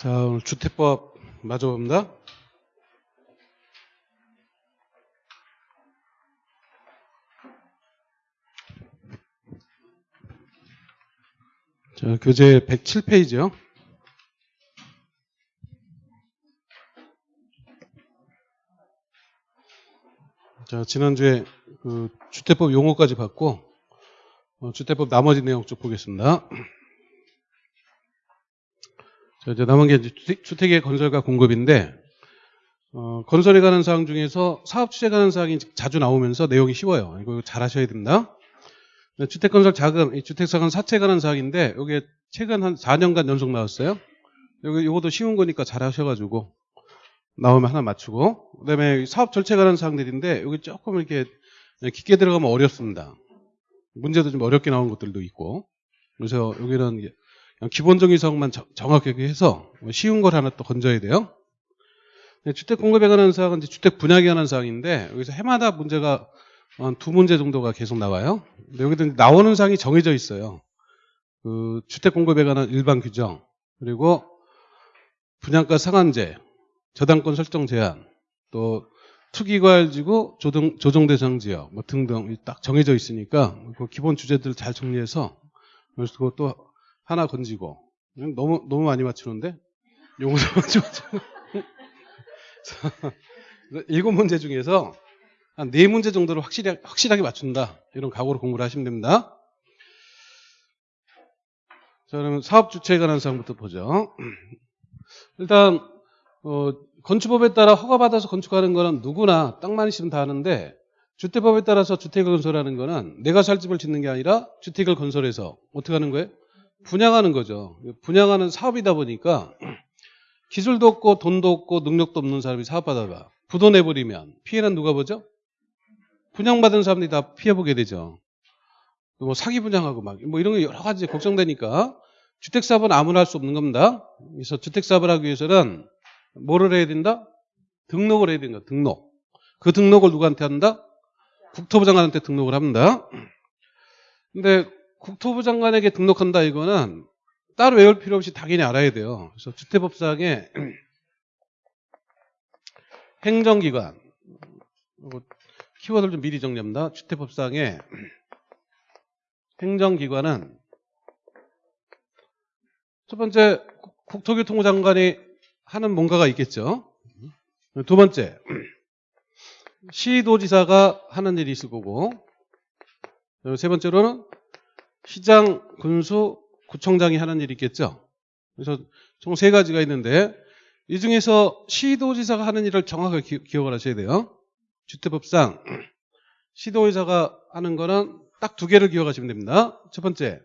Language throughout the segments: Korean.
자, 오늘 주택법 마저 봅니다. 자, 교재 107페이지요. 자, 지난주에 그 주택법 용어까지 봤고, 어, 주택법 나머지 내용 쭉 보겠습니다. 자, 이제 남은 게 주택, 주택 의 건설과 공급인데, 어, 건설에 관한 사항 중에서 사업 취재에 관한 사항이 자주 나오면서 내용이 쉬워요. 이거 잘 하셔야 됩니다. 네, 주택 건설 자금, 이 주택사관 사채에 관한 사항인데, 여기 최근 한 4년간 연속 나왔어요. 여기, 요것도 쉬운 거니까 잘 하셔가지고, 나오면 하나 맞추고, 그 다음에 사업 절차에 관한 사항들인데, 여기 조금 이렇게 깊게 들어가면 어렵습니다. 문제도 좀 어렵게 나온 것들도 있고, 그래서 여기는 기본적인 사항만 정- 정확하게 해서 쉬운 걸 하나 또 건져야 돼요. 네, 주택 공급에 관한 사항은 이제 주택 분양에 관한 사항인데, 여기서 해마다 문제가 한두 문제 정도가 계속 나와요. 근데 여기도 나오는 사항이 정해져 있어요. 그 주택 공급에 관한 일반 규정, 그리고 분양가 상한제, 저당권 설정 제한, 또 투기과열지구 조정, 조정 대상 지역 뭐 등등 딱 정해져 있으니까 그 기본 주제들 잘 정리해서 그것도 하나 건지고 너무 너무 많이 맞추는데 요거도 맞추고 일곱 문제 중에서 한 네 문제 정도를 확실히 확실하게 맞춘다 이런 각오로 공부를 하시면 됩니다. 자 그러면 사업 주체에 관한 사항부터 보죠. 일단 어, 건축법에 따라 허가받아서 건축하는 거는 누구나 땅만 있으면 다 하는데 주택법에 따라서 주택을 건설하는 거는 내가 살 집을 짓는 게 아니라 주택을 건설해서 어떻게 하는 거예요? 분양하는 거죠. 분양하는 사업이다 보니까 기술도 없고 돈도 없고 능력도 없는 사람이 사업하다가 부도 내버리면 피해는 누가 보죠? 분양받은 사람들이 다 피해보게 되죠. 뭐 사기 분양하고 막 뭐 이런 게 여러 가지 걱정되니까 주택사업은 아무나 할 수 없는 겁니다. 그래서 주택사업을 하기 위해서는 뭐를 해야 된다? 등록을 해야 된다. 등록. 그 등록을 누구한테 한다? 국토부 장관한테 등록을 합니다. 근데 국토부 장관에게 등록한다 이거는 따로 외울 필요 없이 당연히 알아야 돼요. 그래서 주택법상에 행정기관 이거 키워드를 좀 미리 정리합니다. 주택법상에 행정기관은 첫 번째 국토교통부 장관이 하는 뭔가가 있겠죠. 두 번째 시도지사가 하는 일이 있을 거고 세 번째로는 시장, 군수, 구청장이 하는 일이 있겠죠. 그래서 총 세 가지가 있는데 이 중에서 시도지사가 하는 일을 정확하게 기, 기억을 하셔야 돼요. 주택법상 시도지사가 하는 거는 딱 두 개를 기억하시면 됩니다. 첫 번째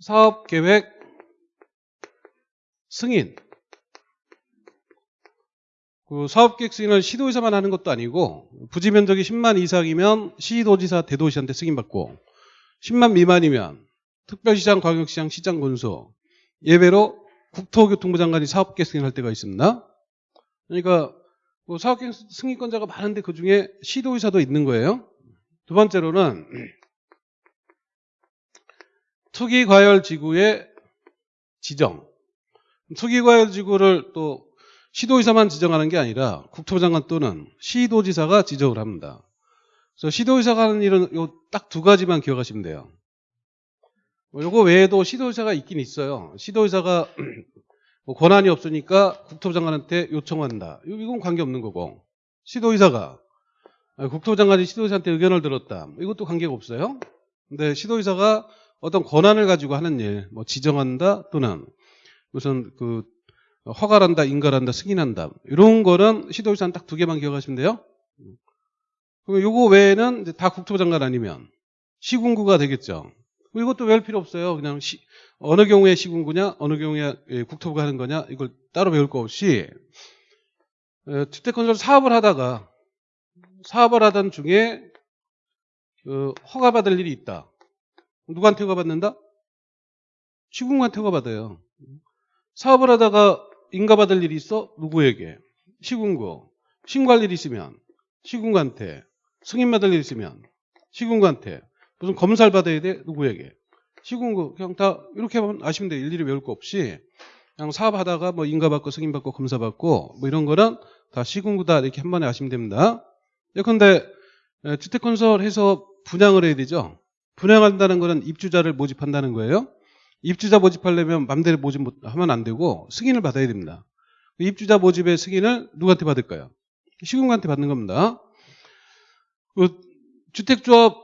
사업계획 승인 그 사업계획 승인을 시도지사만 하는 것도 아니고 부지 면적이 10만 이상이면 시도지사 대도시한테 승인받고 10만 미만이면 특별시장, 광역시장, 시장 군수 예외로 국토교통부 장관이 사업계획 승인할 때가 있습니다. 그러니까 뭐 사업계획 승인권자가 많은데 그 중에 시도의사도 있는 거예요. 두 번째로는 투기과열지구의 지정. 투기과열지구를 또 시도의사만 지정하는 게 아니라 국토부 장관 또는 시도지사가 지정을 합니다. 그래서 시도의사가 하는 일은 요 딱 두 가지만 기억하시면 돼요. 뭐 요거 외에도 시도의사가 있긴 있어요. 시도의사가 뭐 권한이 없으니까 국토부 장관한테 요청한다. 이건 관계없는 거고. 시도의사가 국토부 장관이 시도의사한테 의견을 들었다. 이것도 관계가 없어요. 근데 시도의사가 어떤 권한을 가지고 하는 일, 뭐 지정한다 또는 무슨 그 허가한다, 인가한다, 승인한다. 이런 거는 시도의사는 딱 두 개만 기억하시면 돼요. 그럼 요거 외에는 다 국토부 장관 아니면 시군구가 되겠죠. 이것도 외울 필요 없어요. 그냥 시, 어느 경우에 시군구냐, 어느 경우에 예, 국토부가 하는 거냐, 이걸 따로 배울 거 없이 에, 주택건설 사업을 하다가 사업을 하던 중에 그 허가받을 일이 있다. 누구한테 허가받는다? 시군구한테 허가받아요. 사업을 하다가 인가받을 일이 있어? 누구에게? 시군구. 신고할 일이 있으면 시군구한테. 승인받을 일이 있으면 시군구한테. 무슨 검사를 받아야 돼? 누구에게? 시군구. 그냥 다 이렇게 하면 아시면 돼. 일일이 외울 거 없이 그냥 사업하다가 뭐 인가받고 승인받고 검사받고 뭐 이런 거는 다 시군구다 이렇게 한 번에 아시면 됩니다. 예컨대 에, 주택건설 해서 분양을 해야 되죠. 분양한다는 거는 입주자를 모집한다는 거예요. 입주자 모집하려면 맘대로 모집하면 안 되고 승인을 받아야 됩니다. 그 입주자 모집의 승인을 누구한테 받을까요? 시군구한테 받는 겁니다. 그 주택조합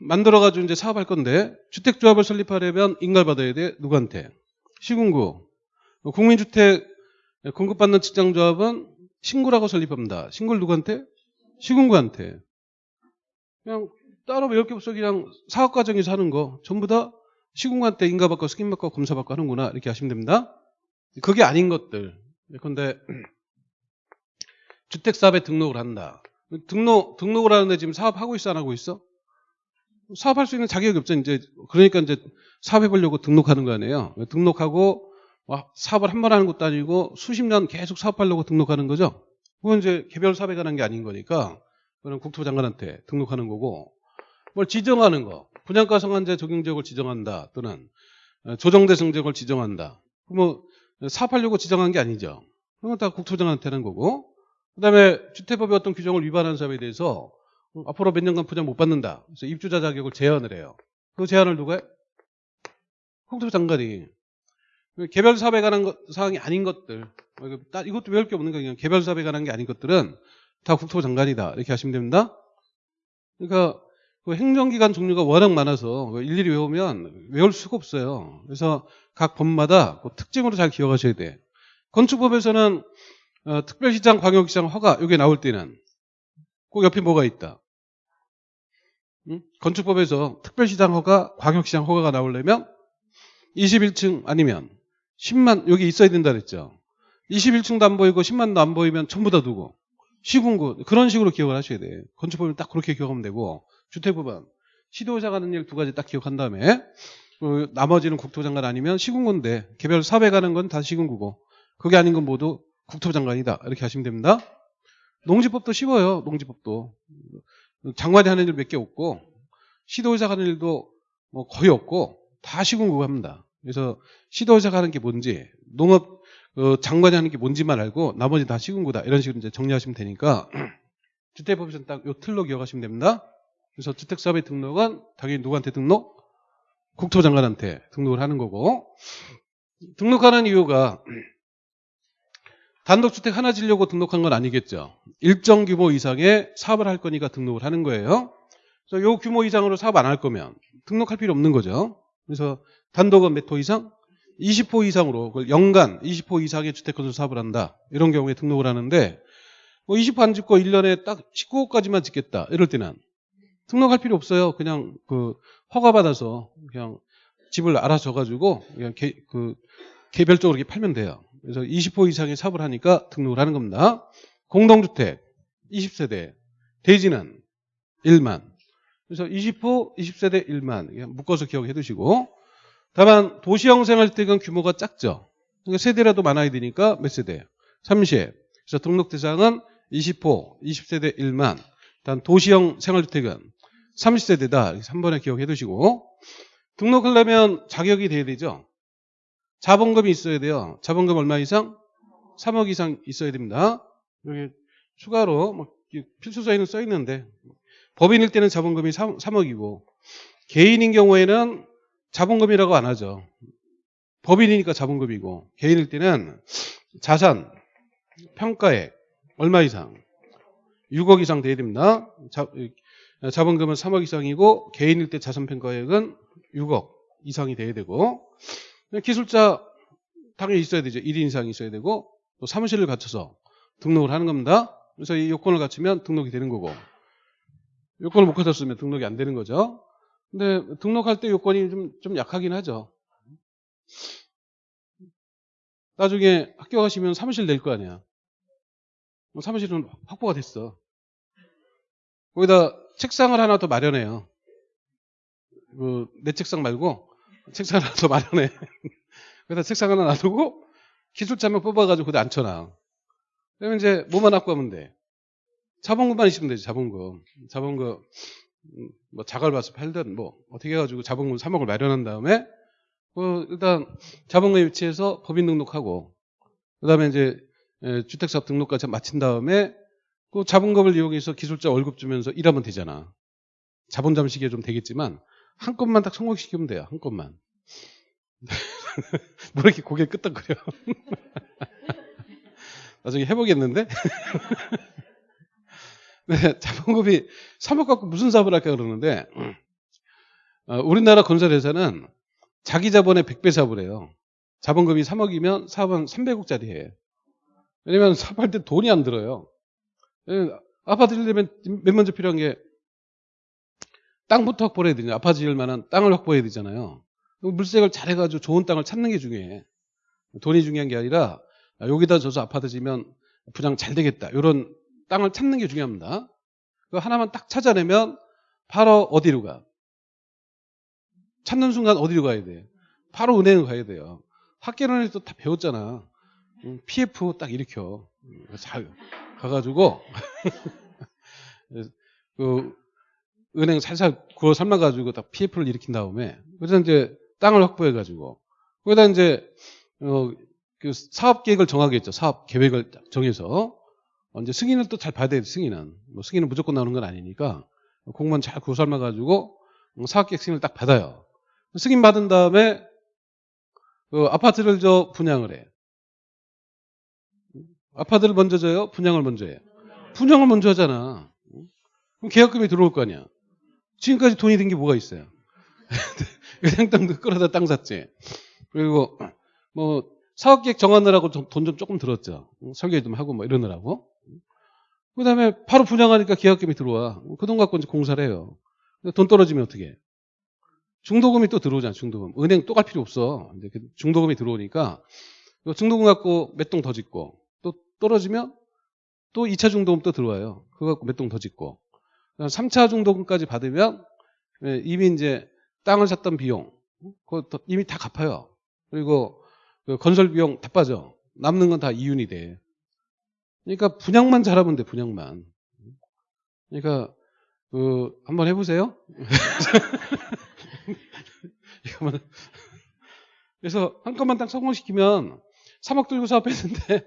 만들어가지고 이제 사업할 건데 주택조합을 설립하려면 인가를 받아야 돼 누구한테? 시군구. 국민주택 공급받는 직장조합은 신구라고 설립합니다. 신구를 누구한테? 시군구한테. 그냥 따로 외울 게 없어 그냥 사업 과정에서 하는 거 전부 다 시군구한테 인가받고 승인받고 검사받고 하는구나 이렇게 하시면 됩니다. 그게 아닌 것들. 예컨대 주택사업에 등록을 한다. 등록 등록을 하는데 지금 사업하고 있어 안 하고 있어? 사업할 수 있는 자격이 없죠. 이제 그러니까 이제 사업해 보려고 등록하는 거 아니에요. 등록하고 와, 사업을 한 번 하는 것도 아니고 수십 년 계속 사업하려고 등록하는 거죠. 그건 이제 개별 사업에 관한 게 아닌 거니까 그건 국토부 장관한테 등록하는 거고 뭘 지정하는 거 분양가 상한제 적용 지역을 지정한다 또는 어, 조정대상 지역을 지정한다. 뭐 사업하려고 지정한 게 아니죠. 그건 다 국토부 장관한테 하는 거고 그다음에 주택법의 어떤 규정을 위반한 사업에 대해서 어, 앞으로 몇 년간 분양 못 받는다. 그래서 입주자 자격을 제한을 해요. 그 제한을 누가 해? 국토부 장관이 개별 사업에 관한 것, 사항이 아닌 것들 따- 이것도 외울 게 없는 거예요. 그냥 개별 사업에 관한 게 아닌 것들은 다 국토부 장관이다 이렇게 하시면 됩니다. 그러니까 그 행정기관 종류가 워낙 많아서 일일이 외우면 외울 수가 없어요. 그래서 각 법마다 그 특징으로 잘 기억하셔야 돼. 건축법에서는 어, 특별시장, 광역시장 허가 여기 나올 때는 그 옆에 뭐가 있다. 응? 건축법에서 특별시장 허가, 광역시장 허가가 나오려면 21층 아니면 10만 여기 있어야 된다 그랬죠. 21층도 안 보이고 10만도 안 보이면 전부 다 두고 시군구 그런 식으로 기억을 하셔야 돼. 건축법은 딱 그렇게 기억하면 되고 주택법은 시도의사 가는 일 두 가지 딱 기억한 다음에 그 나머지는 국토장관 아니면 시군구인데 개별 사업에 가는 건 다 시군구고 그게 아닌 건 모두 국토장관이다 이렇게 하시면 됩니다. 농지법도 쉬워요. 농지법도 장관이 하는 일 몇 개 없고 시도의사 가는 일도 뭐 거의 없고 다 시군구가 합니다. 그래서 시도의사가 하는 게 뭔지 농업 어, 장관이 하는 게 뭔지만 알고 나머지 다 시군구다 이런 식으로 이제 정리하시면 되니까 주택법에서는 딱 요 틀로 기억하시면 됩니다. 그래서 주택사업의 등록은 당연히 누구한테 등록? 국토장관한테 등록을 하는 거고 등록하는 이유가 단독주택 하나 지려고 등록한 건 아니겠죠. 일정 규모 이상의 사업을 할 거니까 등록을 하는 거예요. 그래서 요 규모 이상으로 사업 안 할 거면 등록할 필요 없는 거죠. 그래서 단독은 몇 호 이상? 20호 이상으로 그걸 연간 20호 이상의 주택 건설 사업을 한다. 이런 경우에 등록을 하는데 뭐 20호 안 짓고 1년에 딱 19호까지만 짓겠다. 이럴 때는 등록할 필요 없어요. 그냥 그 허가 받아서 그냥 집을 알아서 가지고 그냥 개, 그 개별적으로 이렇게 팔면 돼요. 그래서 20호 이상의 사업을 하니까 등록을 하는 겁니다. 공동주택 20세대 대지는 1만 그래서 20호 20세대 1만 묶어서 기억해 두시고 다만 도시형 생활주택은 규모가 작죠. 그러니까 세대라도 많아야 되니까 몇 세대? 30. 그래서 등록 대상은 20호 20세대 1만 단 도시형 생활주택은 30세대다. 3번에 기억해 두시고 등록하려면 자격이 돼야 되죠. 자본금이 있어야 돼요. 자본금 얼마 이상? 3억 이상 있어야 됩니다. 여기 추가로 뭐 필수서에는 써 있는데 법인일 때는 자본금이 3, 3억이고 개인인 경우에는 자본금이라고 안 하죠. 법인이니까 자본금이고 개인일 때는 자산 평가액 얼마 이상 6억 이상 돼야 됩니다. 자, 자본금은 3억 이상이고 개인일 때 자산 평가액은 6억 이상이 돼야 되고 기술자 당연히 있어야 되죠. 1인 이상이 있어야 되고 또 사무실을 갖춰서 등록을 하는 겁니다. 그래서 이 요건을 갖추면 등록이 되는 거고 요건을 못 갖췄으면 등록이 안 되는 거죠. 근데 등록할 때 요건이 좀, 좀 약하긴 하죠. 나중에 학교 가시면 사무실 낼 거 아니야. 뭐 사무실은 확보가 됐어. 거기다 책상을 하나 더 마련해요. 그, 내 책상 말고 책상 하나 더 마련해. 그래서 책상 하나 놔두고 기술자 명 뽑아가지고 거기 앉혀놔. 그러면 이제 뭐만 갖고 가면 돼? 자본금만 있으면 되지, 자본금. 자본금, 음, 뭐 자갈 봐서 팔든 뭐 어떻게 해가지고 자본금 3억을 마련한 다음에 그 일단 자본금 위치해서 법인 등록하고 그 다음에 이제 에, 주택사업 등록까지 마친 다음에 그 자본금을 이용해서 기술자 월급 주면서 일하면 되잖아. 자본 잠식이 좀 되겠지만 한 건만 딱 성공시키면 돼요. 한 건만. 뭐 이렇게 고개 끄덕거려. 나중에 해보겠는데? 네, 자본금이 3억 갖고 무슨 사업을 할까 그러는데 어, 우리나라 건설회사는 자기 자본의 100배 사업을 해요. 자본금이 3억이면 사업은 300억짜리 해. 왜냐면 사업할 때 돈이 안 들어요. 예, 아파트 지려면 맨 먼저 필요한 게 땅부터 확보해야. 아파트 지을 만한 땅을 확보해야 되잖아요. 물색을 잘해가지고 좋은 땅을 찾는 게 중요해. 돈이 중요한 게 아니라 여기다 져서 아파트 지면 분양 잘 되겠다. 이런 땅을 찾는 게 중요합니다. 그 하나만 딱 찾아내면 바로 어디로 가? 찾는 순간 어디로 가야 돼? 바로 은행을 가야 돼요. 학계론에서 다 배웠잖아. PF 딱 일으켜. 잘 가가지고 그 은행 살살 구워 삶아가지고 딱 PF를 일으킨 다음에 그래서 이제 땅을 확보해가지고 거기다 이제 어, 그 사업 계획을 정하겠죠. 사업 계획을 정해서 이제 승인을 또잘 받아야 돼. 승인은 뭐 승인은 무조건 나오는 건 아니니까 공무원 잘 구워 삶아가지고 사업 계획 승인을 딱 받아요. 승인 받은 다음에 그 아파트를 저 분양을 해. 아파트를 먼저 줘요? 분양을 먼저 해요? 분양을 먼저 하잖아. 그럼 계약금이 들어올 거 아니야. 지금까지 돈이 든게 뭐가 있어요? 그냥 땅도 끌어다 땅 샀지. 그리고 뭐 사업계획 정하느라고 돈 좀 조금 들었죠. 설계 좀 하고 뭐 이러느라고. 그 다음에 바로 분양하니까 계약금이 들어와. 그 돈 갖고 이제 공사를 해요. 돈 떨어지면 어떻게 해? 중도금이 또 들어오잖아, 중도금. 은행 또 갈 필요 없어. 그 중도금이 들어오니까 중도금 갖고 몇 동 더 짓고 또 떨어지면 또 2차 중도금 또 들어와요. 그거 갖고 몇 동 더 짓고 3차 중도금까지 받으면 예, 이미 이제 땅을 샀던 비용 그거 이미 다 갚아요. 그리고 그 건설 비용 다 빠져. 남는 건 다 이윤이 돼. 그러니까 분양만 잘하면 돼, 분양만. 그러니까 그 한번 해보세요. 그래서 한 건만 딱 성공시키면 3억 들고 사업했는데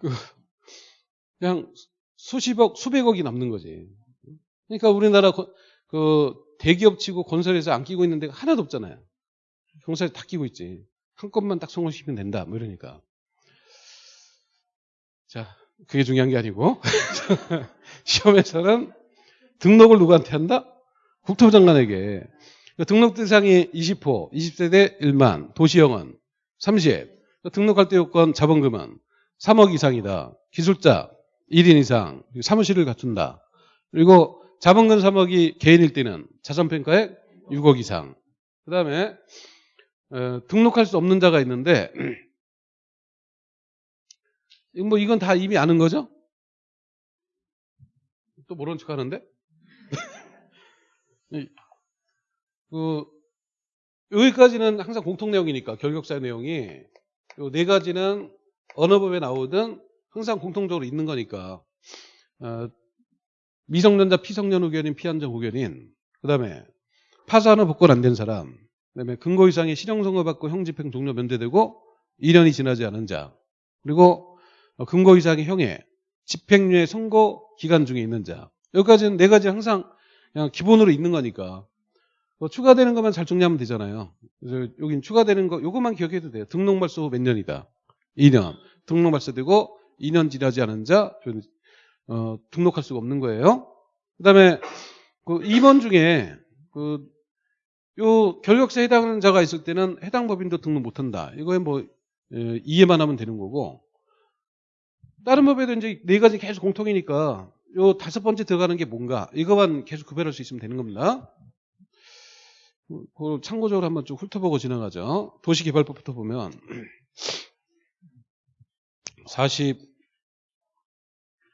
그 그냥 수십억, 수백억이 남는 거지. 그러니까 우리나라 그 대기업 치고 건설에서 안 끼고 있는 데가 하나도 없잖아요. 경찰에 다 끼고 있지. 한 건만 딱 성공시키면 된다. 뭐 이러니까. 자, 그게 중요한 게 아니고 시험에서는 등록을 누구한테 한다? 국토부 장관에게. 그 등록 대상이 20호, 20세대 1만, 도시영은 30. 그 등록할 때 요건 자본금은 3억 이상이다. 기술자 1인 이상, 사무실을 갖춘다. 그리고 자본금 3억이 개인일 때는 자산평가액 6억 이상. 그 다음에 어, 등록할 수 없는 자가 있는데 뭐 이건 다 이미 아는 거죠? 또 모르는 척 하는데? 그 여기까지는 항상 공통 내용이니까 결격사 내용이 요네 가지는 어느 법에 나오든 항상 공통적으로 있는 거니까 어, 미성년자 피성년 후견인 피한정 후견인 그 다음에 파산후 복권 안 된 사람 그 다음에 근거 이상의 실형 선고 받고 형 집행 종료 면제되고 2년이 지나지 않은 자 그리고 근거 이상의 형의 집행유예 선고 기간 중에 있는 자 여기까지는 네 가지 항상 그냥 기본으로 있는 거니까 뭐 추가되는 것만 잘 정리하면 되잖아요. 그래서 여긴 추가되는 거 요것만 기억해도 돼요. 등록 말소 몇 년이다. 2년. 등록 말소되고 2년 지나지 않은 자 어, 등록할 수가 없는 거예요. 그다음에 그 2번 중에 그 요 결격사에 해당하는 자가 있을 때는 해당 법인도 등록 못 한다. 이거에 뭐 예, 이해만 하면 되는 거고 다른 법에도 이제 네 가지 계속 공통이니까 요 다섯 번째 들어가는 게 뭔가 이거만 계속 구별할 수 있으면 되는 겁니다. 그걸 참고적으로 한번 좀 훑어보고 지나가죠. 도시개발법부터 보면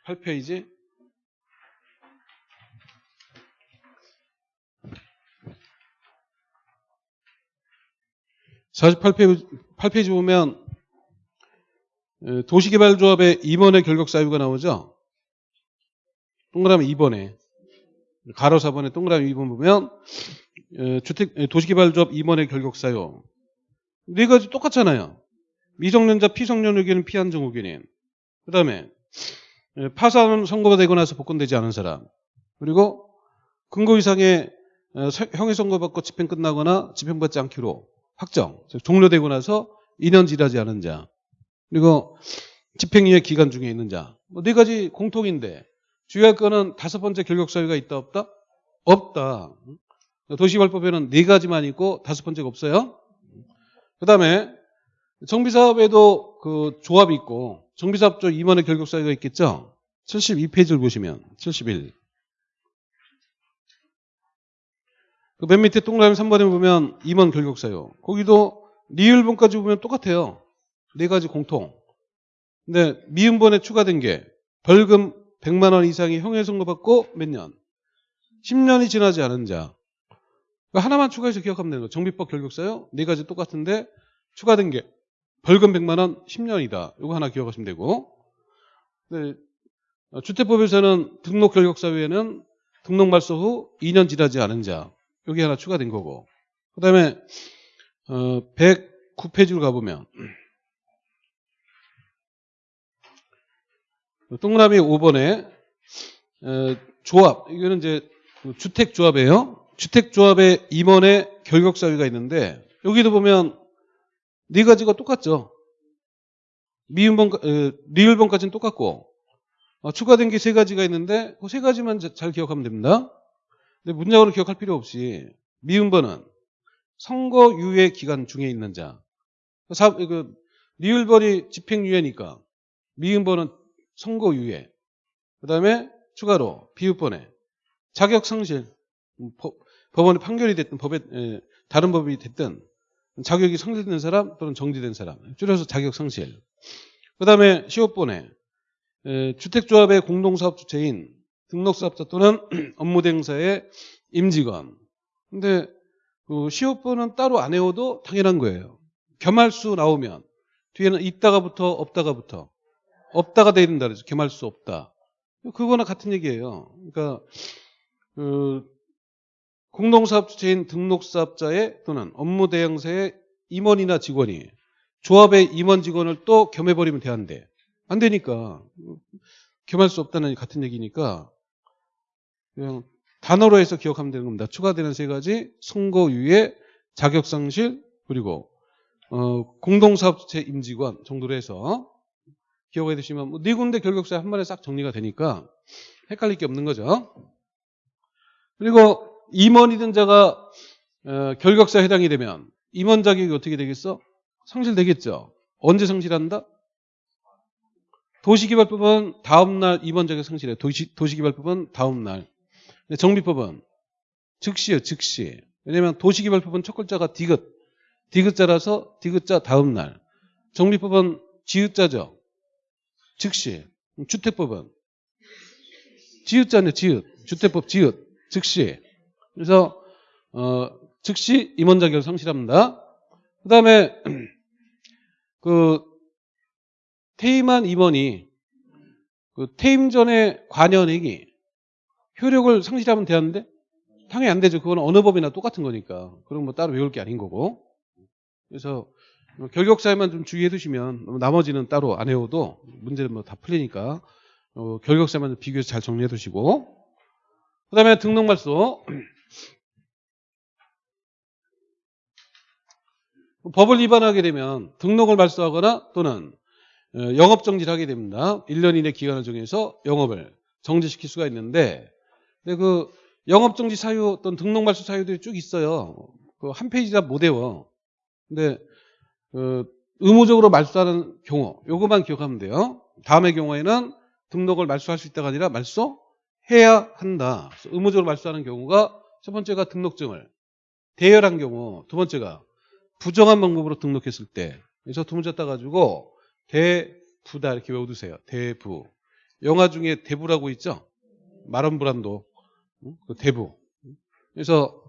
48페이지 48페이지 8페이지 보면 도시개발조합의 2번의 결격 사유가 나오죠. 동그라미 2번에 가로 4번에 동그라미 2번 보면 주택 도시개발조합 임원의 결격 사유 네 가지 똑같잖아요. 미성년자 피성년 의견인 피한정 의견인. 그 다음에 파산 선고가 되고 나서 복권되지 않은 사람. 그리고 근거 이상의 어, 서- 형의 선고받고 집행 끝나거나 집행받지 않기로 확정. 즉 종료되고 나서 2년 지나지 않은 자. 그리고 집행유예 기간 중에 있는 자. 뭐네 가지 공통인데 주의할 거는 다섯 번째 결격 사유가 있다 없다? 없다. 도시개발법에는 네 가지만 있고 다섯 번째가 없어요. 그 다음에 정비사업에도 그 조합이 있고 정비사업조 임원의 결격 사유가 있겠죠. 72페이지를 보시면 71. 그 맨 밑에 동그라미 3번에 보면 임원 결격 사유. 거기도 리을본까지 보면 똑같아요. 네 가지 공통. 근데 미음본에 추가된 게 벌금 100만 원 이상의 형해 선고 받고 몇 년? 10년이 지나지 않은 자. 그러니까 하나만 추가해서 기억하면 되는 거예요. 정비법 결격사요. 네 가지 똑같은데 추가된 게 벌금 100만 원 10년이다. 이거 하나 기억하시면 되고. 네, 어, 주택법에서는 등록 결격사 외에는 등록 말소 후 2년 지나지 않은 자. 여기 하나 추가된 거고. 그 다음에 어, 109페이지로 가보면 동그라미 5번에 어, 조합 이거는 이제 그 주택조합이에요. 주택조합의 임원의 결격사유가 있는데 여기도 보면 네 가지가 똑같죠. 미음번, 어, 리을번까지는 똑같고 어, 추가된 게 세 가지가 있는데 그 세 가지만 자- 잘 기억하면 됩니다. 근데 문장으로 기억할 필요 없이 미음번은 선거 유예 기간 중에 있는 자. 사, 그, 리을번이 집행유예니까 미음번은 선거 유예. 그 다음에 추가로 비읍번에 자격상실. 음, 법- 법원의 판결이 됐든 법에 에, 다른 법이 됐든 자격이 상실된 사람 또는 정지된 사람 줄여서 자격 상실. 그 다음에 시업번에 에, 주택조합의 공동사업 주체인 등록사업자 또는 업무대행사의 임직원. 근데 그 시업번은 따로 안 외워도 당연한 거예요. 겸할수 나오면 뒤에는 있다가부터 없다가부터 없다가 돼야 된다 그래서 겸할 수 없다. 그거나 같은 얘기예요. 그러니까 그 공동사업 주체인 등록사업자의 또는 업무 대행사의 임원이나 직원이 조합의 임원 직원을 또 겸해버리면 돼안돼. 안 되니까 겸할 수 없다는 같은 얘기니까 그냥 단어로 해서 기억하면 되는 겁니다. 추가되는 세 가지 선거유예, 자격상실 그리고 어, 공동사업 주체 임직원 정도로 해서 기억해 두시면 뭐 네 군데 결격사에 한 번에 싹 정리가 되니까 헷갈릴 게 없는 거죠. 그리고 임원이든 자가 어, 결격사에 해당이 되면 임원 자격이 어떻게 되겠어? 상실되겠죠. 언제 상실한다? 도시개발법은 다음날 임원 자격 상실해. 도시, 도시개발법은 다음날. 정비법은 즉시요, 즉시. 왜냐면 도시개발법은 첫 글자가 디귿. 디귿자라서 디귿자 다음날. 정비법은 지읒자죠. 즉시. 주택법은 지읒자네, 지읒. 주택법 지읒. 즉시. 그래서 어, 즉시 임원 자격을 상실합니다. 그 다음에 그 퇴임한 임원이 그 퇴임 전에 관여액이 효력을 상실하면 되는데 당연히 안 되죠. 그건 어느 법이나 똑같은 거니까. 그럼 뭐 따로 외울 게 아닌 거고. 그래서 결격사에만 좀 주의해 두시면 나머지는 따로 안 외워도 문제는 뭐 다 풀리니까 어, 결격사만 비교해서 잘 정리해 두시고 그 다음에 등록말소 법을 위반하게 되면 등록을 말소하거나 또는 어, 영업 정지를 하게 됩니다. 1년 이내 기간을 정해서 영업을 정지시킬 수가 있는데 근데 그 영업 정지 사유 또는 등록 말소 사유들이 쭉 있어요. 그 한 페이지 다 못 외워. 근데 그 의무적으로 말소하는 경우 요것만 기억하면 돼요. 다음의 경우에는 등록을 말소할 수 있다가 아니라 말소해야 한다. 의무적으로 말소하는 경우가 첫 번째가 등록증을 대여한 경우, 두 번째가 부정한 방법으로 등록했을 때. 그래서 두 문자 따가지고 대부다 이렇게 외워두세요. 대부. 영화 중에 대부라고 있죠? 마론 브란도. 응? 그 대부. 그래서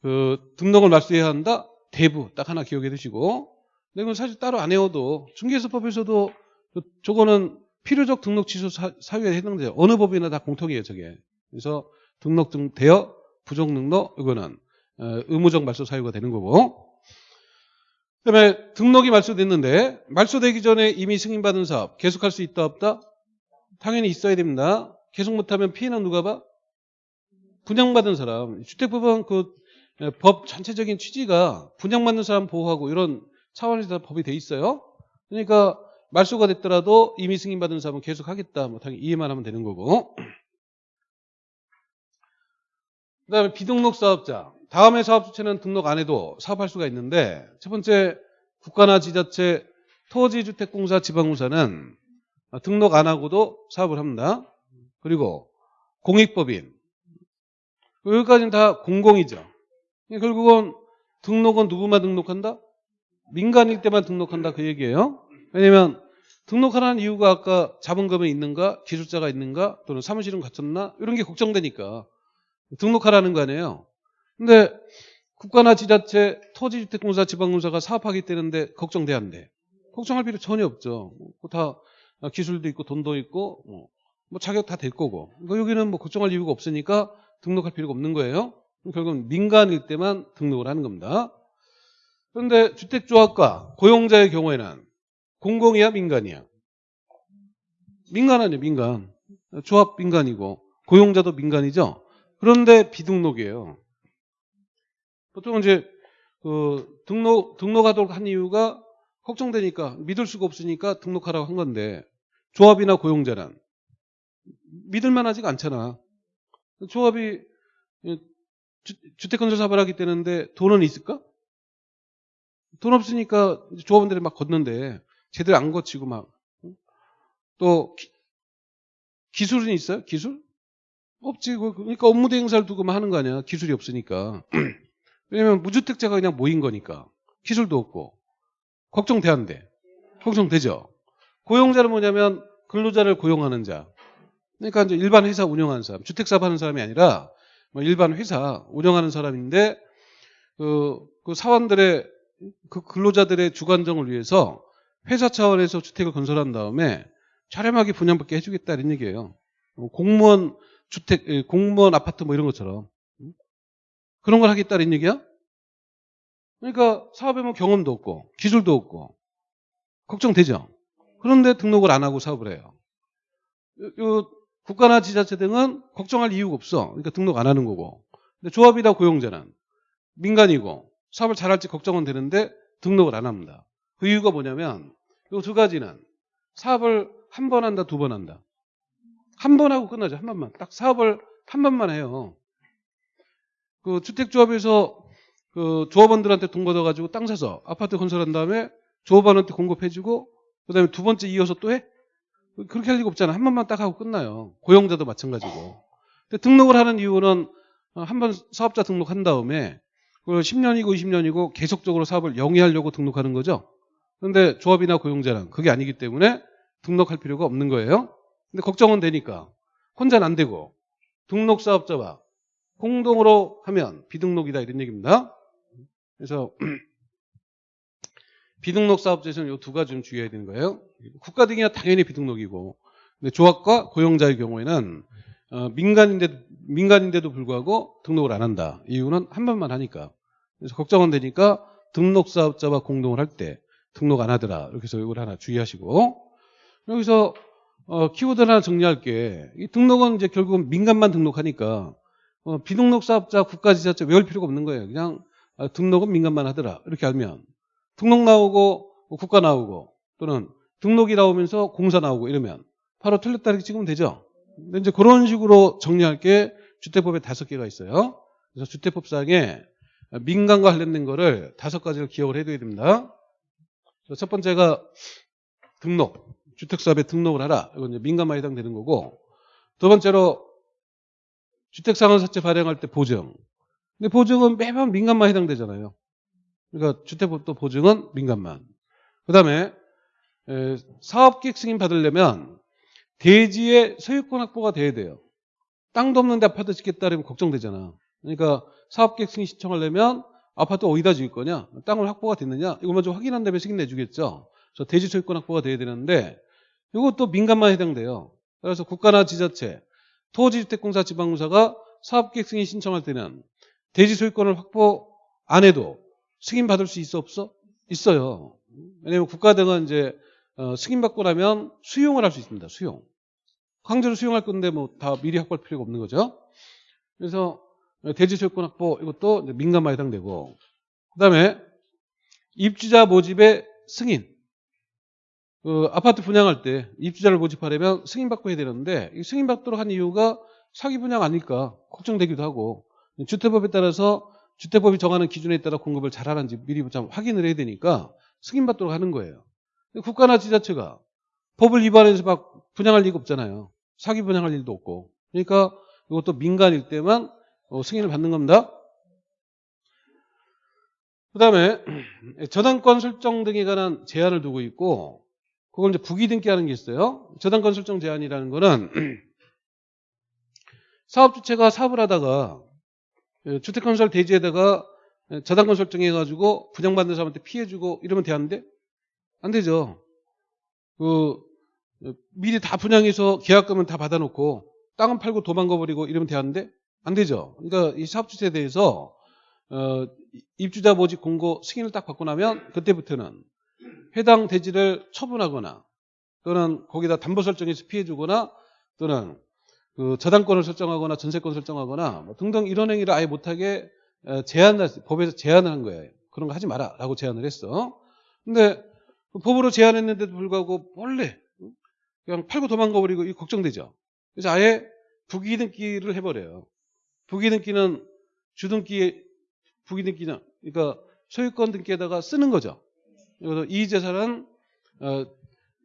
그 등록을 말소해야 한다. 대부 딱 하나 기억해 두시고. 근데 이건 사실 따로 안 외워도 중개사법에서도 그 저거는 필요적 등록 취소 사, 사유에 해당돼요. 어느 법이나 다 공통이에요, 저게. 그래서 등록 등 대여 부정 등록 이거는 어, 의무적 말소 사유가 되는 거고. 그다음에 등록이 말소됐는데 말소되기 전에 이미 승인받은 사업 계속할 수 있다 없다? 당연히 있어야 됩니다. 계속 못하면 피해는 누가 봐? 분양받은 사람. 주택법은 그 법 전체적인 취지가 분양받는 사람 보호하고 이런 차원에서 법이 돼 있어요. 그러니까 말소가 됐더라도 이미 승인받은 사람은 계속 하겠다. 뭐 당연히 이해만 하면 되는 거고. 그 다음에 비등록 사업자. 다음에 사업 주체는 등록 안 해도 사업할 수가 있는데 첫 번째 국가나 지자체 토지주택공사 지방공사는 등록 안 하고도 사업을 합니다. 그리고 공익법인 여기까지는 다 공공이죠. 결국은 등록은 누구만 등록한다? 민간일 때만 등록한다 그 얘기예요. 왜냐면 등록하라는 이유가 아까 자본금이 있는가, 기술자가 있는가, 또는 사무실은 갖췄나 이런 게 걱정되니까 등록하라는 거 아니에요. 근데 국가나 지자체, 토지주택공사, 지방공사가 사업하기 때문에 걱정돼 안 돼? 걱정할 필요 전혀 없죠. 뭐다 기술도 있고 돈도 있고 뭐, 뭐 자격 다 될 거고. 그러니까 여기는 뭐 걱정할 이유가 없으니까 등록할 필요가 없는 거예요. 결국은 민간일 때만 등록을 하는 겁니다. 그런데 주택조합과 고용자의 경우에는 공공이야 민간이야? 민간 아니에요 민간. 조합 민간이고 고용자도 민간이죠. 그런데 비등록이에요. 보통 이제 그 등록 등록하도록 한 이유가 걱정되니까 믿을 수가 없으니까 등록하라고 한 건데 조합이나 고용자는 믿을만하지가 않잖아. 조합이 주- 주택건설 사업을 하기 때문에 돈은 있을까? 돈 없으니까 조합원들이 막 걷는데 제대로 안 거치고 막 또 기술은 있어요? 기술? 없지. 그- 그러니까 업무 대행사를 두고 만 하는 거 아니야. 기술이 없으니까. 왜냐면 무주택자가 그냥 모인 거니까. 기술도 없고. 걱정돼 안 돼? 걱정되죠. 고용자는 뭐냐면 근로자를 고용하는 자. 그러니까 이제 일반 회사 운영하는 사람, 주택사업 하는 사람이 아니라 뭐 일반 회사 운영하는 사람인데 그, 그 사원들의 그 근로자들의 주관정을 위해서 회사 차원에서 주택을 건설한 다음에 저렴하게 분양받게 해주겠다 이런 얘기예요. 뭐 공무원 주택, 예, 공무원 아파트 뭐 이런 것처럼 음? 그런 걸 하겠다는 얘기야? 그러니까 사업에 뭐 경험도 없고 기술도 없고 걱정되죠. 그런데 등록을 안 하고 사업을 해요. 요- 요 국가나 지자체 등은 걱정할 이유가 없어. 그러니까 등록 안 하는 거고. 근데 조합이나 고용자는 민간이고 사업을 잘할지 걱정은 되는데 등록을 안 합니다. 그 이유가 뭐냐면 이두 가지는 사업을 한 번 한다, 두 번 한다. 한 번 하고 끝나죠. 한 번만. 딱 사업을 한 번만 해요. 그 주택조합에서 그 조합원들한테 돈 걷어가지고 땅 사서 아파트 건설한 다음에 조합원한테 공급해주고 그 다음에 두 번째 이어서 또 해? 그렇게 할 리가 없잖아. 한 번만 딱 하고 끝나요. 고용자도 마찬가지고. 근데 등록을 하는 이유는 한 번 사업자 등록한 다음에 그 10년이고 20년이고 계속적으로 사업을 영위하려고 등록하는 거죠. 그런데 조합이나 고용자는 그게 아니기 때문에 등록할 필요가 없는 거예요. 근데 걱정은 되니까 혼자는 안 되고 등록 사업자와 공동으로 하면 비등록이다 이런 얘기입니다. 그래서 비등록 사업자에서는 이 두 가지 좀 주의해야 되는 거예요. 국가 등이야 당연히 비등록이고, 근데 조합과 고용자의 경우에는 어, 민간인데 민간인데도 불구하고 등록을 안 한다. 이유는 한 번만 하니까. 그래서 걱정은 되니까 등록 사업자와 공동을 할 때 등록 안 하더라. 이렇게 해서 이걸 하나 주의하시고 여기서 어, 키워드 하나 정리할게. 이 등록은 이제 결국은 민간만 등록하니까 어, 비등록 사업자 국가지자체 외울 필요가 없는 거예요. 그냥 아, 등록은 민간만 하더라. 이렇게 알면 등록 나오고 뭐 국가 나오고 또는 등록이 나오면서 공사 나오고 이러면 바로 틀렸다 이렇게 찍으면 되죠. 근데 이제 그런 식으로 정리할 게 주택법에 다섯 개가 있어요. 그래서 주택법상에 민간과 관련된 거를 다섯 가지를 기억을 해둬야 됩니다. 첫 번째가 등록, 주택사업에 등록을 하라. 이건 이제 민간만 해당되는 거고 두 번째로 주택상환사채 발행할 때 보증. 근데 보증은 매번 민간만 해당되잖아요. 그러니까 주택법도 보증은 민간만. 그 다음에 사업계획 승인 받으려면 대지의 소유권 확보가 돼야 돼요. 땅도 없는데 아파트 짓겠다 그러면 걱정되잖아. 그러니까 사업계획 승인 신청하려면 아파트 어디다 지을 거냐? 땅을 확보가 됐느냐? 이거 먼저 확인한 다음에 승인 내주겠죠. 그래서 대지 소유권 확보가 돼야 되는데 이것도 민간만 해당돼요. 그래서 국가나 지자체, 토지주택공사, 지방공사가 사업계획 승인 신청할 때는 대지 소유권을 확보 안 해도 승인 받을 수 있어 없어? 있어요. 왜냐하면 국가 등은 이제 어, 승인받고 나면 수용을 할 수 있습니다. 수용. 강제로 수용할 건데 뭐 다 미리 확보할 필요가 없는 거죠. 그래서 대지 소유권 확보 이것도 민간만 해당되고 그다음에 입주자 모집의 승인. 그 아파트 분양할 때 입주자를 모집하려면 승인받고 해야 되는데 이 승인받도록 한 이유가 사기 분양 아닐까 걱정되기도 하고 주택법에 따라서 주택법이 정하는 기준에 따라 공급을 잘하는지 미리 좀 확인을 해야 되니까 승인받도록 하는 거예요. 국가나 지자체가 법을 위반해서 막 분양할 리가 없잖아요. 사기 분양할 일도 없고. 그러니까 이것도 민간일 때만 어, 승인을 받는 겁니다. 그 다음에 저당권 설정 등에 관한 제한을 두고 있고 그걸 이제 부기 등기 하는 게 있어요. 저당권 설정 제한이라는 거는 사업 주체가 사업을 하다가 주택 건설 대지에다가 저당권 설정해가지고 분양받는 사람한테 피해주고 이러면 되는데 안 되죠. 그 미리 다 분양해서 계약금은 다 받아놓고 땅은 팔고 도망가 버리고 이러면 되는데 안 되죠. 그러니까 이 사업 주체에 대해서 어, 입주자 모집 공고 승인을 딱 받고 나면 그때부터는 해당 대지를 처분하거나 또는 거기다 담보 설정해서 피해주거나 또는 그 저당권을 설정하거나 전세권 설정하거나 뭐 등등 이런 행위를 아예 못하게 어, 제한 법에서 제한을 한 거예요. 그런 거 하지 마라라고 제한을 했어. 근데 법으로 제한했는데도 불구하고 원래 그냥 팔고 도망가 버리고 이 걱정되죠. 그래서 아예 부기등기를 해버려요. 부기등기는 주등기 부기등기는 그러니까 소유권 등기에다가 쓰는 거죠. 이 재산은 어,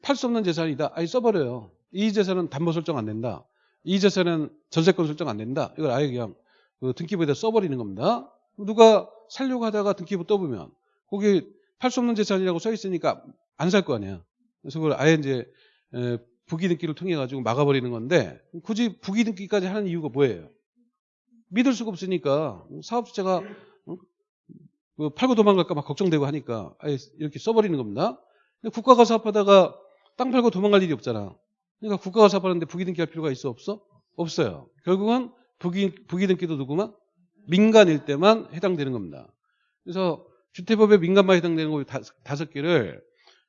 팔 수 없는 재산이다. 아예 써버려요. 이 재산은 담보 설정 안 된다. 이 재산은 전세권 설정 안 된다. 이걸 아예 그냥 그 등기부에다 써버리는 겁니다. 누가 살려고 하다가 등기부 떠보면 거기 팔 수 없는 재산이라고 써 있으니까 안 살 거 아니야. 그래서 그걸 아예 이제 부기등기를 통해 가지고 막아버리는 건데 굳이 부기등기까지 하는 이유가 뭐예요? 믿을 수가 없으니까 사업주체가 그 팔고 도망갈까 막 걱정되고 하니까 아예 이렇게 써버리는 겁니다. 국가가 사업하다가 땅 팔고 도망갈 일이 없잖아. 그러니까 국가가 사업하는데 부기등기 할 필요가 있어 없어? 없어요. 결국은 부기, 부기등기도 누구만? 민간일 때만 해당되는 겁니다. 그래서 주택법에 민간만 해당되는 거 다섯 개를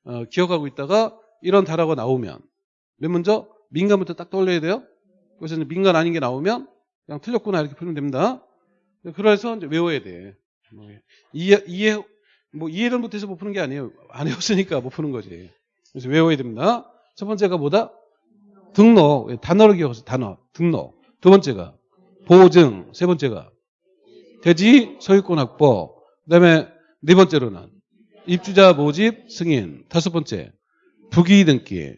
어, 기억하고 있다가 이런 단어가 나오면 맨 먼저 민간부터 딱 떠올려야 돼요. 그래서 민간 아닌 게 나오면 그냥 틀렸구나 이렇게 풀면 됩니다. 그래서 이제 외워야 돼. 뭐 이해, 이해, 뭐 이해를 못해서 못 푸는 게 아니에요. 안 해왔으니까 못 푸는 거지. 그래서 외워야 됩니다. 첫 번째가 뭐다? 등록. 단어를 기억해서 단어. 등록. 두 번째가 보증. 세 번째가 대지 소유권 확보. 그 다음에 네 번째로는 입주자 모집 승인. 다섯 번째 부기 등기.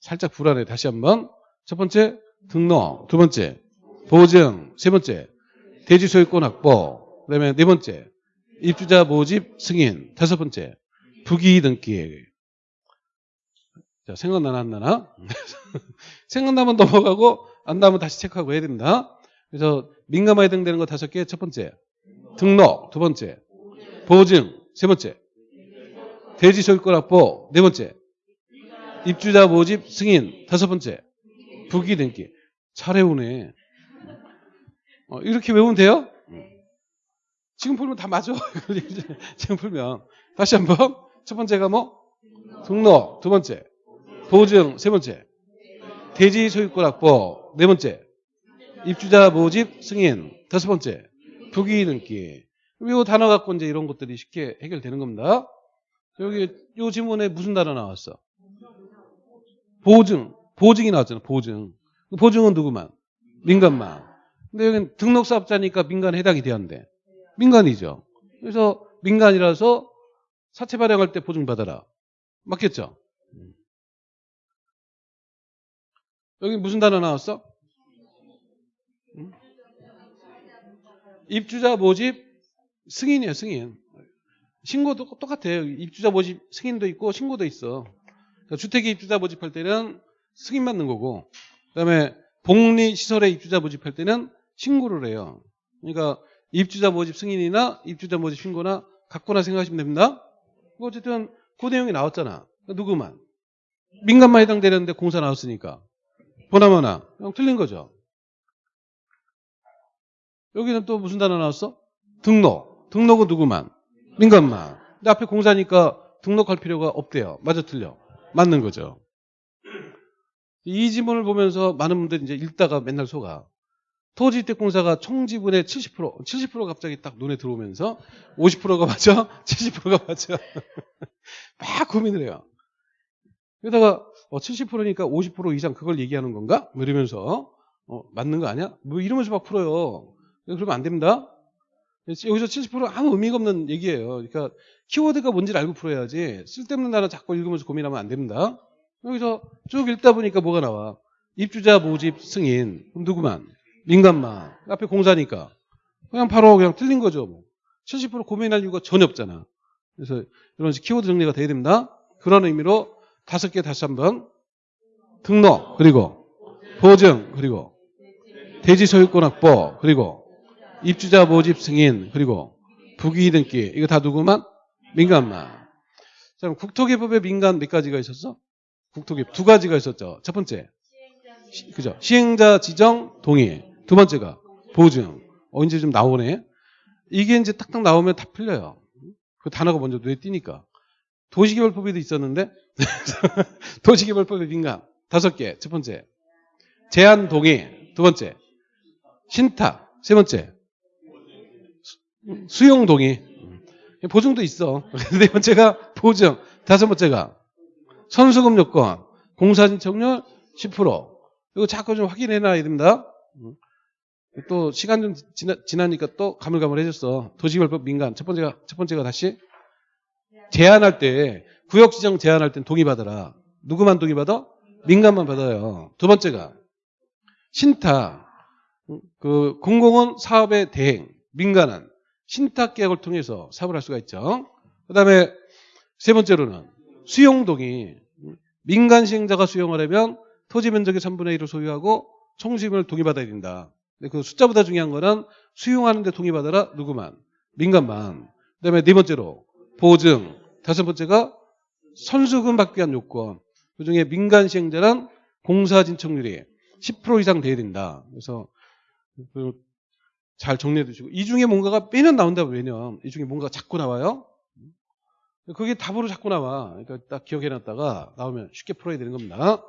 살짝 불안해. 다시 한번. 첫 번째 등록. 두 번째 보증. 세 번째 대지 소유권 확보. 그 다음에 네 번째, 입주자 모집 승인. 다섯 번째, 부기 등기. 자, 생각나나 안 나나? 생각나면 넘어가고 안 나면 다시 체크하고 해야 됩니다. 그래서 민감하게 해당되는 거 다섯 개. 첫 번째, 등록. 두 번째, 보증. 세 번째, 대지 소유권 확보. 네 번째, 입주자 모집 승인. 다섯 번째, 부기 등기. 잘 외우네. 어, 이렇게 외우면 돼요? 지금 풀면 다 맞아. 지금 풀면. 다시 한 번. 첫 번째가 뭐? 등록. 두 번째. 보증. 세 번째. 대지 소유권 확보. 네 번째. 입주자 모집 승인. 다섯 번째. 부기 등기. 이 단어 갖고 이제 이런 것들이 쉽게 해결되는 겁니다. 여기 이 지문에 무슨 단어 나왔어? 보증. 보증이 나왔잖아. 보증. 보증은 누구만? 민간만. 근데 여기는 등록사업자니까 민간에 해당이 되었는데 민간이죠. 그래서 민간이라서 사채 발행할 때 보증받아라. 맞겠죠? 여기 무슨 단어 나왔어? 응? 입주자 모집 승인이에요, 승인. 신고도 똑같아요. 입주자 모집 승인도 있고 신고도 있어. 그러니까 주택에 입주자 모집할 때는 승인 받는 거고, 그 다음에 복리시설에 입주자 모집할 때는 신고를 해요. 그러니까 입주자 모집 승인이나 입주자 모집 신고나 갖거나 생각하시면 됩니다. 뭐 어쨌든 그 내용이 나왔잖아. 누구만. 민간만 해당되는데 공사 나왔으니까. 보나마나. 틀린 거죠. 여기는 또 무슨 단어 나왔어? 등록. 등록은 누구만? 민간만. 근데 앞에 공사니까 등록할 필요가 없대요. 맞아 틀려. 맞는 거죠. 이 지문을 보면서 많은 분들이 이제 읽다가 맨날 속아. 토지주택공사가 총 지분의 70%, 70%가 갑자기 딱 눈에 들어오면서 50%가 맞아? 70%가 맞아? 막 고민을 해요. 그러다가 어, 70%니까 50% 이상 그걸 얘기하는 건가? 뭐 이러면서 어, 맞는 거 아니야? 뭐 이러면서 막 풀어요. 그러면 안 됩니다. 여기서 70% 아무 의미가 없는 얘기예요. 그러니까 키워드가 뭔지를 알고 풀어야지 쓸데없는 단어 자꾸 읽으면서 고민하면 안 됩니다. 여기서 쭉 읽다 보니까 뭐가 나와? 입주자 모집 승인. 그럼 누구만? 민간만. 앞에 공사니까. 그냥 바로 그냥 틀린 거죠. 뭐. 70% 고민할 이유가 전혀 없잖아. 그래서 이런 식으로 키워드 정리가 돼야 됩니다. 그런 의미로 다섯 개 다시 한번 등록 그리고 보증 그리고 대지 소유권 확보 그리고 입주자 모집 승인 그리고 부기 등기 이거 다 누구만? 민간만. 자, 그럼 국토개법에 민간 몇 가지가 있었어? 국토개법 두 가지가 있었죠. 첫 번째 시, 그죠? 시행자 지정 동의. 두 번째가 보증. 어 이제 좀 나오네. 이게 이제 딱딱 나오면 다 풀려요. 그 단어가 먼저 눈에 띄니까. 도시개발법에도 있었는데 도시개발법의 민간 다섯 개. 첫 번째 제한 동의. 두 번째 신탁. 세 번째 수용 동의. 보증도 있어. 네 번째가 보증. 다섯 번째가 선수금 요건. 공사 신청률 10%. 이거 자꾸 좀 확인해 놔야 됩니다. 또 시간 좀 지나, 지나 니까 또 가물가물해졌어. 도시개발법 민간 첫 번째가 첫 번째가 다시 제한할 때 구역 지정 제한할 땐 동의 받아라. 누구만 동의 받아? 민간만 받아요. 두 번째가 신탁 그 공공은 사업의 대행 민간은 신탁 계약을 통해서 사업을 할 수가 있죠. 그다음에 세 번째로는 수용 동의 민간 시행자가 수용하려면 토지 면적의 3분의 1을 소유하고 총수임을 동의받아야 된다. 근데 그 숫자보다 중요한 거는 수용하는데 동의받아라 누구만 민간만. 그다음에 네 번째로 보증. 다섯 번째가 선수금 받기 위한 요건. 그중에 민간 시행자는 공사 진척률이 10% 이상 돼야 된다. 그래서 그잘 정리해 두시고 이 중에 뭔가가 빼면 나온다 왜냐면 이 중에 뭔가가 자꾸 나와요. 그게 답으로 자꾸 나와. 그러니까 딱 기억해 놨다가 나오면 쉽게 풀어야 되는 겁니다.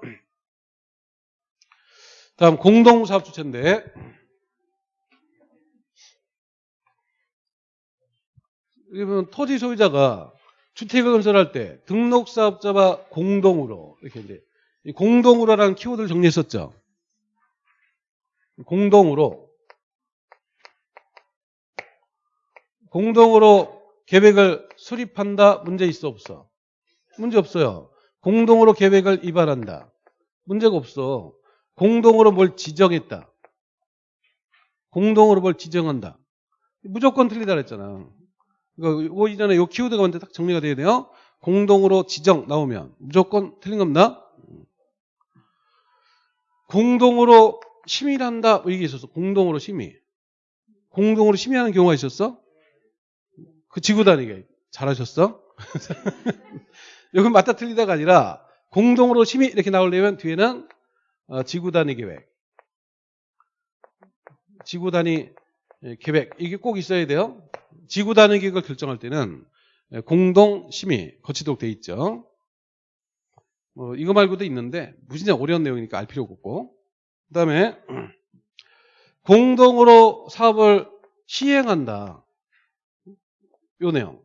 다음 공동사업 주체인데 여러분 토지 소유자가 주택을 건설할 때 등록사업자와 공동으로 이렇게 이제 이 공동으로라는 키워드를 정리했었죠. 공동으로 공동으로 계획을 수립한다 문제 있어 없어? 문제 없어요. 공동으로 계획을 위반한다. 문제가 없어. 공동으로 뭘 지정했다. 공동으로 뭘 지정한다. 무조건 틀리다 그랬잖아. 그러니까 요 이전에 요 키워드가 먼저 딱 정리가 돼야 돼요. 공동으로 지정 나오면 무조건 틀린 겁니다. 공동으로 심의한다 뭐 이게 있었어. 공동으로 심의. 공동으로 심의하는 경우가 있었어? 그 지구 단위게 잘하셨어? 이건 맞다 틀리다가 아니라 공동으로 심의 이렇게 나오려면 뒤에는 어, 지구 단위 계획, 지구 단위 예, 계획 이게 꼭 있어야 돼요. 지구 단위 계획을 결정할 때는 예, 공동 심의 거치도록 돼 있죠. 뭐 이거 말고도 있는데 무진장 어려운 내용이니까 알 필요가 없고 그다음에 공동으로 사업을 시행한다. 요 내용.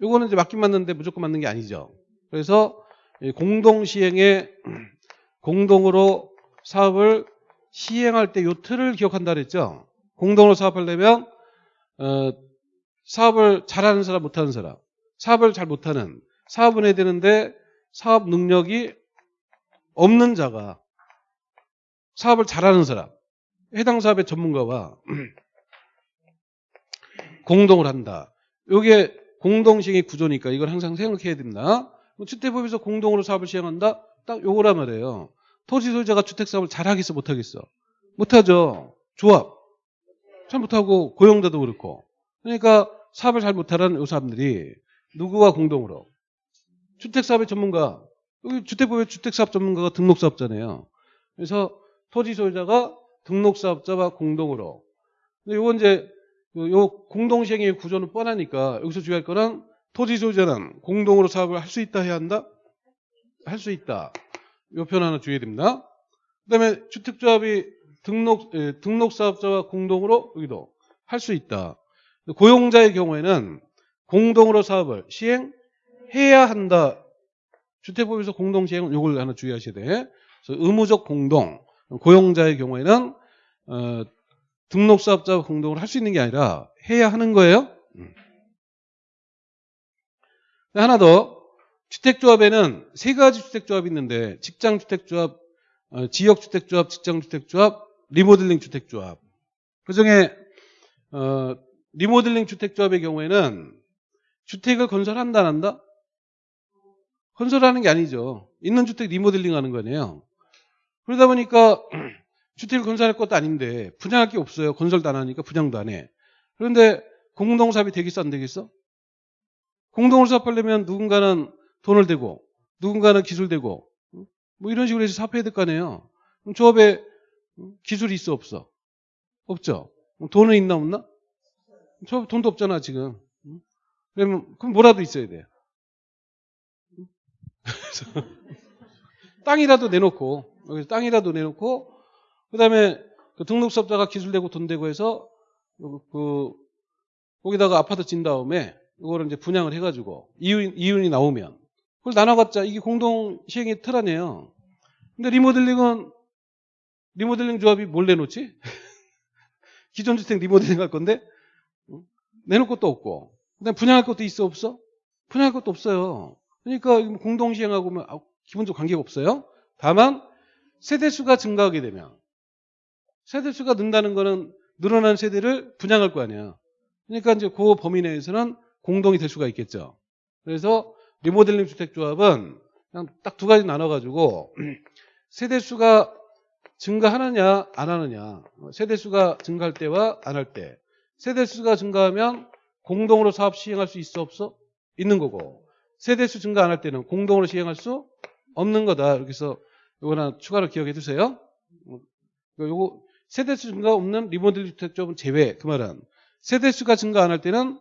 요거는 이제 맞긴 맞는데 무조건 맞는 게 아니죠. 그래서 공동 시행에 공동으로 사업을 시행할 때 요 틀을 기억한다 그랬죠. 공동으로 사업하려면 어, 사업을 잘하는 사람 못하는 사람 사업을 잘 못하는 사업은 해야 되는데 사업 능력이 없는 자가 사업을 잘하는 사람 해당 사업의 전문가와 공동을 한다. 이게 공동시행의 구조니까 이걸 항상 생각해야 됩니다. 주택법에서 공동으로 사업을 시행한다? 딱 요거란 말이에요. 토지 소유자가 주택 사업을 잘하겠어 못하겠어? 못하죠. 조합. 잘 못하고 고용자도 그렇고. 그러니까 사업을 잘 못하는 요 사람들이 누구와 공동으로? 주택 사업의 전문가. 여기 주택법의 주택 사업 전문가가 등록 사업자네요. 그래서 토지 소유자가 등록 사업자와 공동으로. 근데 요건 이제 요 공동 시행의 구조는 뻔하니까 여기서 주의할 거는 토지 소유자는 공동으로 사업을 할 수 있다 해야 한다? 할 수 있다. 이표 하나 주의해야 됩니다. 그 다음에 주택조합이 등록, 예, 등록사업자와 공동으로 여기도 할 수 있다. 고용자의 경우에는 공동으로 사업을 시행해야 한다. 주택법에서 공동시행은 이걸 하나 주의하셔야 돼. 의무적 공동. 고용자의 경우에는 어, 등록사업자와 공동으로 할 수 있는 게 아니라 해야 하는 거예요. 음. 하나 더 주택조합에는 세 가지 주택조합이 있는데 직장주택조합, 어, 지역주택조합, 직장주택조합, 리모델링 주택조합. 그중에 어, 리모델링 주택조합의 경우에는 주택을 건설한다 안 한다? 건설하는 게 아니죠. 있는 주택 리모델링 하는 거네요. 그러다 보니까 주택을 건설할 것도 아닌데 분양할 게 없어요. 건설도 안 하니까 분양도 안 해. 그런데 공동사업이 되겠어 안 되겠어? 공동으로 사업하려면 누군가는 돈을 대고 누군가는 기술 대고 뭐 이런 식으로 해서 사업해야 될 거 아니에요. 그럼 조합에 기술이 있어 없어? 없죠. 돈은 있나 없나? 조합 돈도 없잖아 지금. 그러면 그럼 뭐라도 있어야 돼. 땅이라도 내놓고 여기서 땅이라도 내놓고 그다음에 그 등록사업자가 기술되고 돈 되고 해서 그 거기다가 아파트 진 다음에 이거를 이제 분양을 해가지고 이윤, 이윤이 나오면 그걸 나눠갖자 이게 공동 시행의 틀 아니에요. 근데 리모델링은 리모델링 조합이 뭘 내놓지? 기존 주택 리모델링 할 건데 내놓을 것도 없고 그다음 분양할 것도 있어 없어? 분양할 것도 없어요. 그러니까 공동 시행하고 면 기본적으로 관계가 없어요. 다만 세대수가 증가하게 되면 세대수가 는다는 거는 늘어난 세대를 분양할 거 아니야. 그러니까 이제 그 범위 내에서는 공동이 될 수가 있겠죠. 그래서 리모델링 주택조합은 그냥 딱 두 가지 나눠가지고 세대수가 증가하느냐 안 하느냐 세대수가 증가할 때와 안 할 때 세대수가 증가하면 공동으로 사업 시행할 수 있어 없어? 있는 거고 세대수 증가 안 할 때는 공동으로 시행할 수 없는 거다. 이렇게 해서 이거 하나 추가로 기억해 두세요. 요거 세대수 증가 없는 리모델링 주택조합은 제외. 그 말은 세대수가 증가 안 할 때는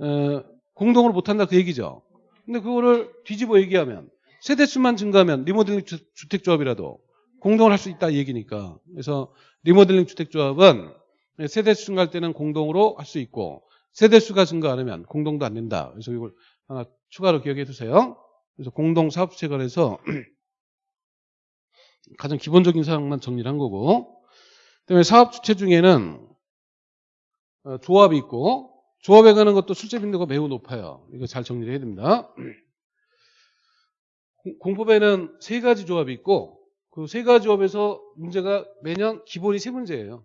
어, 공동으로 못한다 그 얘기죠. 근데 그거를 뒤집어 얘기하면 세대수만 증가하면 리모델링 주 택조합이라도 공동을 할 수 있다 이 얘기니까. 그래서 리모델링 주택조합은 세대수 증가할 때는 공동으로 할 수 있고 세대수가 증가 안 하면 공동도 안 된다. 그래서 이걸 하나 추가로 기억해 두세요. 그래서 공동 사업주체 관해서 가장 기본적인 사항만 정리를 한 거고 그다음에 사업 주체 중에는 어, 조합이 있고 조합에 가는 것도 실제 빈도가 매우 높아요. 이거 잘 정리를 해야 됩니다. 공법에는 세 가지 조합이 있고 그 세 가지 조합에서 문제가 매년 기본이 세 문제예요.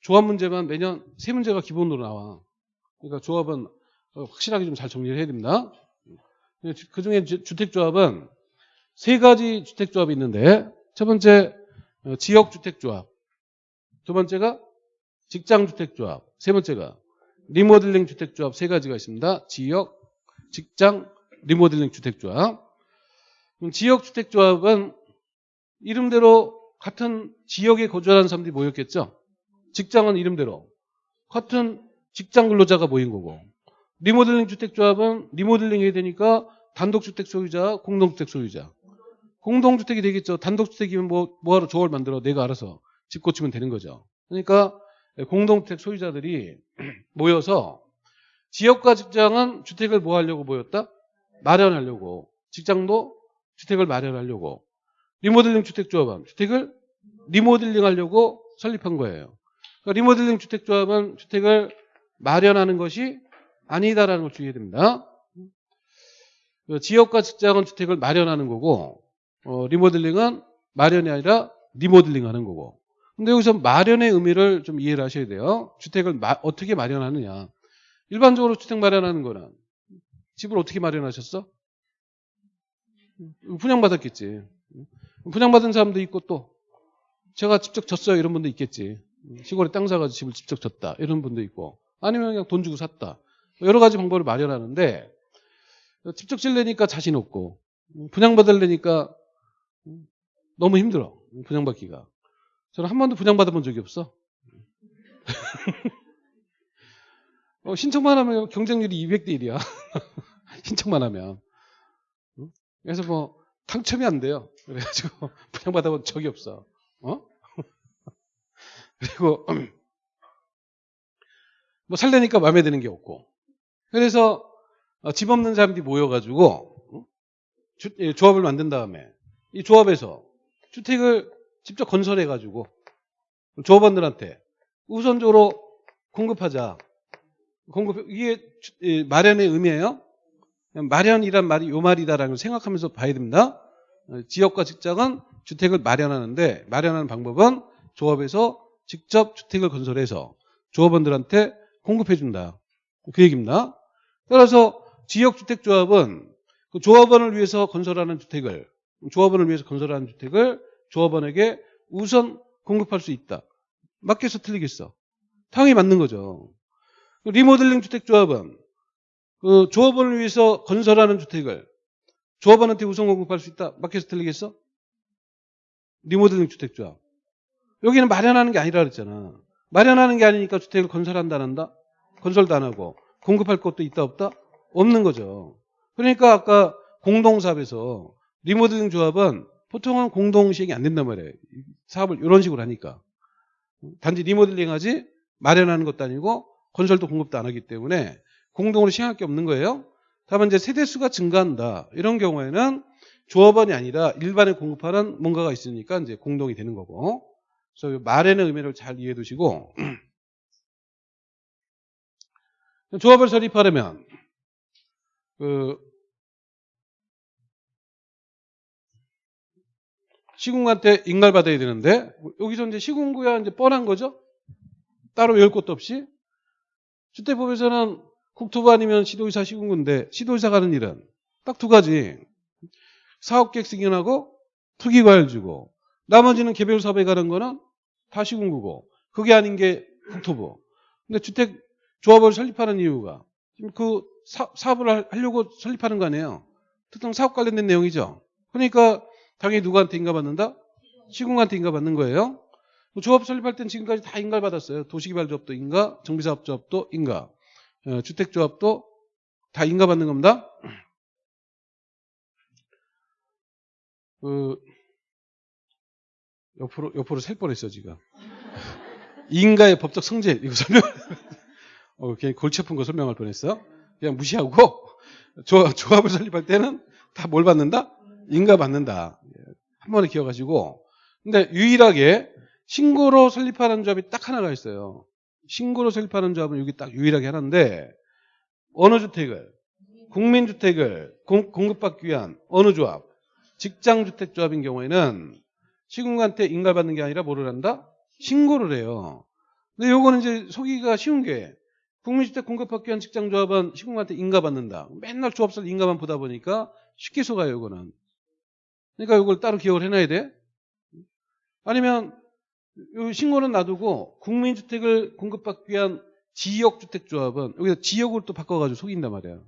조합 문제만 매년 세 문제가 기본으로 나와. 그러니까 조합은 확실하게 좀 잘 정리를 해야 됩니다. 그 중에 주택조합은 세 가지 주택조합이 있는데 첫 번째 어, 지역주택조합 두 번째가 직장주택조합 세 번째가 리모델링 주택조합 세 가지가 있습니다. 지역, 직장, 리모델링 주택조합 지역 주택조합은 이름대로 같은 지역에 거주하는 사람들이 모였겠죠. 직장은 이름대로 같은 직장 근로자가 모인 거고 리모델링 주택조합은 리모델링 해야 되니까 단독주택 소유자, 공동주택 소유자. 공동주택이 되겠죠. 단독주택이면 뭐, 뭐하러 조합을 만들어 내가 알아서 집 고치면 되는 거죠. 그러니까 공동주택 소유자들이 모여서 지역과 직장은 주택을 뭐 하려고 모였다? 마련하려고. 직장도 주택을 마련하려고. 리모델링 주택조합은 주택을 리모델링 하려고 설립한 거예요. 그러니까 리모델링 주택조합은 주택을 마련하는 것이 아니다라는 걸 주의해야 됩니다. 그 지역과 직장은 주택을 마련하는 거고 어, 리모델링은 마련이 아니라 리모델링 하는 거고 근데 여기서 마련의 의미를 좀 이해를 하셔야 돼요. 주택을 마, 어떻게 마련하느냐. 일반적으로 주택 마련하는 거는 집을 어떻게 마련하셨어? 분양받았겠지. 분양받은 사람도 있고 또 제가 직접 졌어요 이런 분도 있겠지. 시골에 땅 사가지고 집을 직접 졌다 이런 분도 있고 아니면 그냥 돈 주고 샀다. 여러 가지 방법을 마련하는데 직접 질려니까 자신 없고 분양받으려니까 너무 힘들어 분양받기가 저는 한 번도 분양받아본 적이 없어 어, 신청만 하면 경쟁률이 200대 1이야. 신청만 하면. 응? 그래서 뭐 당첨이 안 돼요. 그래가지고 분양받아본 적이 없어. 어? 그리고 뭐 살려니까 마음에 드는 게 없고. 그래서 어, 집 없는 사람들이 모여가지고 응? 주, 예, 조합을 만든 다음에 이 조합에서 주택을 직접 건설해가지고 조합원들한테 우선적으로 공급하자. 공급 이게 마련의 의미예요. 마련이란 말이 요 말이다라는 걸 생각하면서 봐야 됩니다. 어, 지역과 직장은 주택을 마련하는데 마련하는 방법은 조합에서 직접 주택을 건설해서 조합원들한테 공급해 준다. 그 얘기입니다. 따라서 지역주택조합은 그 조합원을 위해서 건설하는 주택을 조합원을 위해서 건설하는 주택을 조합원에게 우선 공급할 수 있다. 맞겠어 틀리겠어? 당연히 맞는 거죠. 그 리모델링 주택조합은 그 조합원을 위해서 건설하는 주택을 조합원한테 우선 공급할 수 있다. 맞겠어 틀리겠어? 리모델링 주택조합. 여기는 마련하는 게 아니라 그랬잖아. 마련하는 게 아니니까 주택을 건설한다 안 한다? 건설도 안 하고 공급할 것도 있다 없다? 없는 거죠. 그러니까 아까 공동사업에서 리모델링 조합은 보통은 공동 시행이 안 된단 말이에요. 사업을 이런 식으로 하니까. 단지 리모델링 하지 마련하는 것도 아니고 건설도 공급도 안 하기 때문에 공동으로 시행할 게 없는 거예요. 다만 이제 세대수가 증가한다. 이런 경우에는 조합원이 아니라 일반에 공급하는 뭔가가 있으니까 이제 공동이 되는 거고. 그래서 이 말에는 의미를 잘 이해해 두시고 조합을 설립하려면 그 시군한테 인가받아야 되는데 여기서 이제 시군구야 이제 뻔한 거죠. 따로 외울 것도 없이 주택법에서는 국토부 아니면 시도의사 시군구인데 시도의사가 하는 일은 딱 두 가지 사업계획 승인하고 투기과열 주고 나머지는 개별 사업에 가는 거는 다 시군구고 그게 아닌 게 국토부. 근데 주택 조합을 설립하는 이유가 지금 그 사, 사업을 할- 하려고 설립하는 거 아니에요. 특정 사업 관련된 내용이죠. 그러니까 당연히 누구한테 인가받는다? 시군한테 인가받는 거예요. 뭐 조합 설립할 땐 지금까지 다 인가받았어요. 도시개발조합도 인가, 정비사업조합도 인가, 어, 주택조합도 다 인가받는 겁니다. 그 옆으로 옆으로 셀 뻔했어 지금. 인가의 법적 성질 이거 설명. 어, 괜히 골치 아픈 거 설명할 뻔했어. 그냥 무시하고 조, 조합을 설립할 때는 다 뭘 받는다? 인가 받는다. 예, 한 번에 기억하시고. 근데 유일하게 신고로 설립하는 조합이 딱 하나가 있어요. 신고로 설립하는 조합은 여기 딱 유일하게 하나인데 어느 주택을 국민주택을 공, 공급받기 위한 어느 조합 직장주택조합인 경우에는 시군한테 인가받는 게 아니라 뭐를 한다? 신고를 해요. 근데 요거는 이제 속기가 쉬운 게 국민주택 공급받기 위한 직장조합은 시군한테 인가받는다. 맨날 조합설 인가만 보다 보니까 쉽게 속아요, 요거는. 그러니까 요걸 따로 기억을 해놔야 돼. 아니면 요 신고는 놔두고 국민주택을 공급받기 위한 지역주택조합은 여기서 지역을 또 바꿔가지고 속인단 말이야.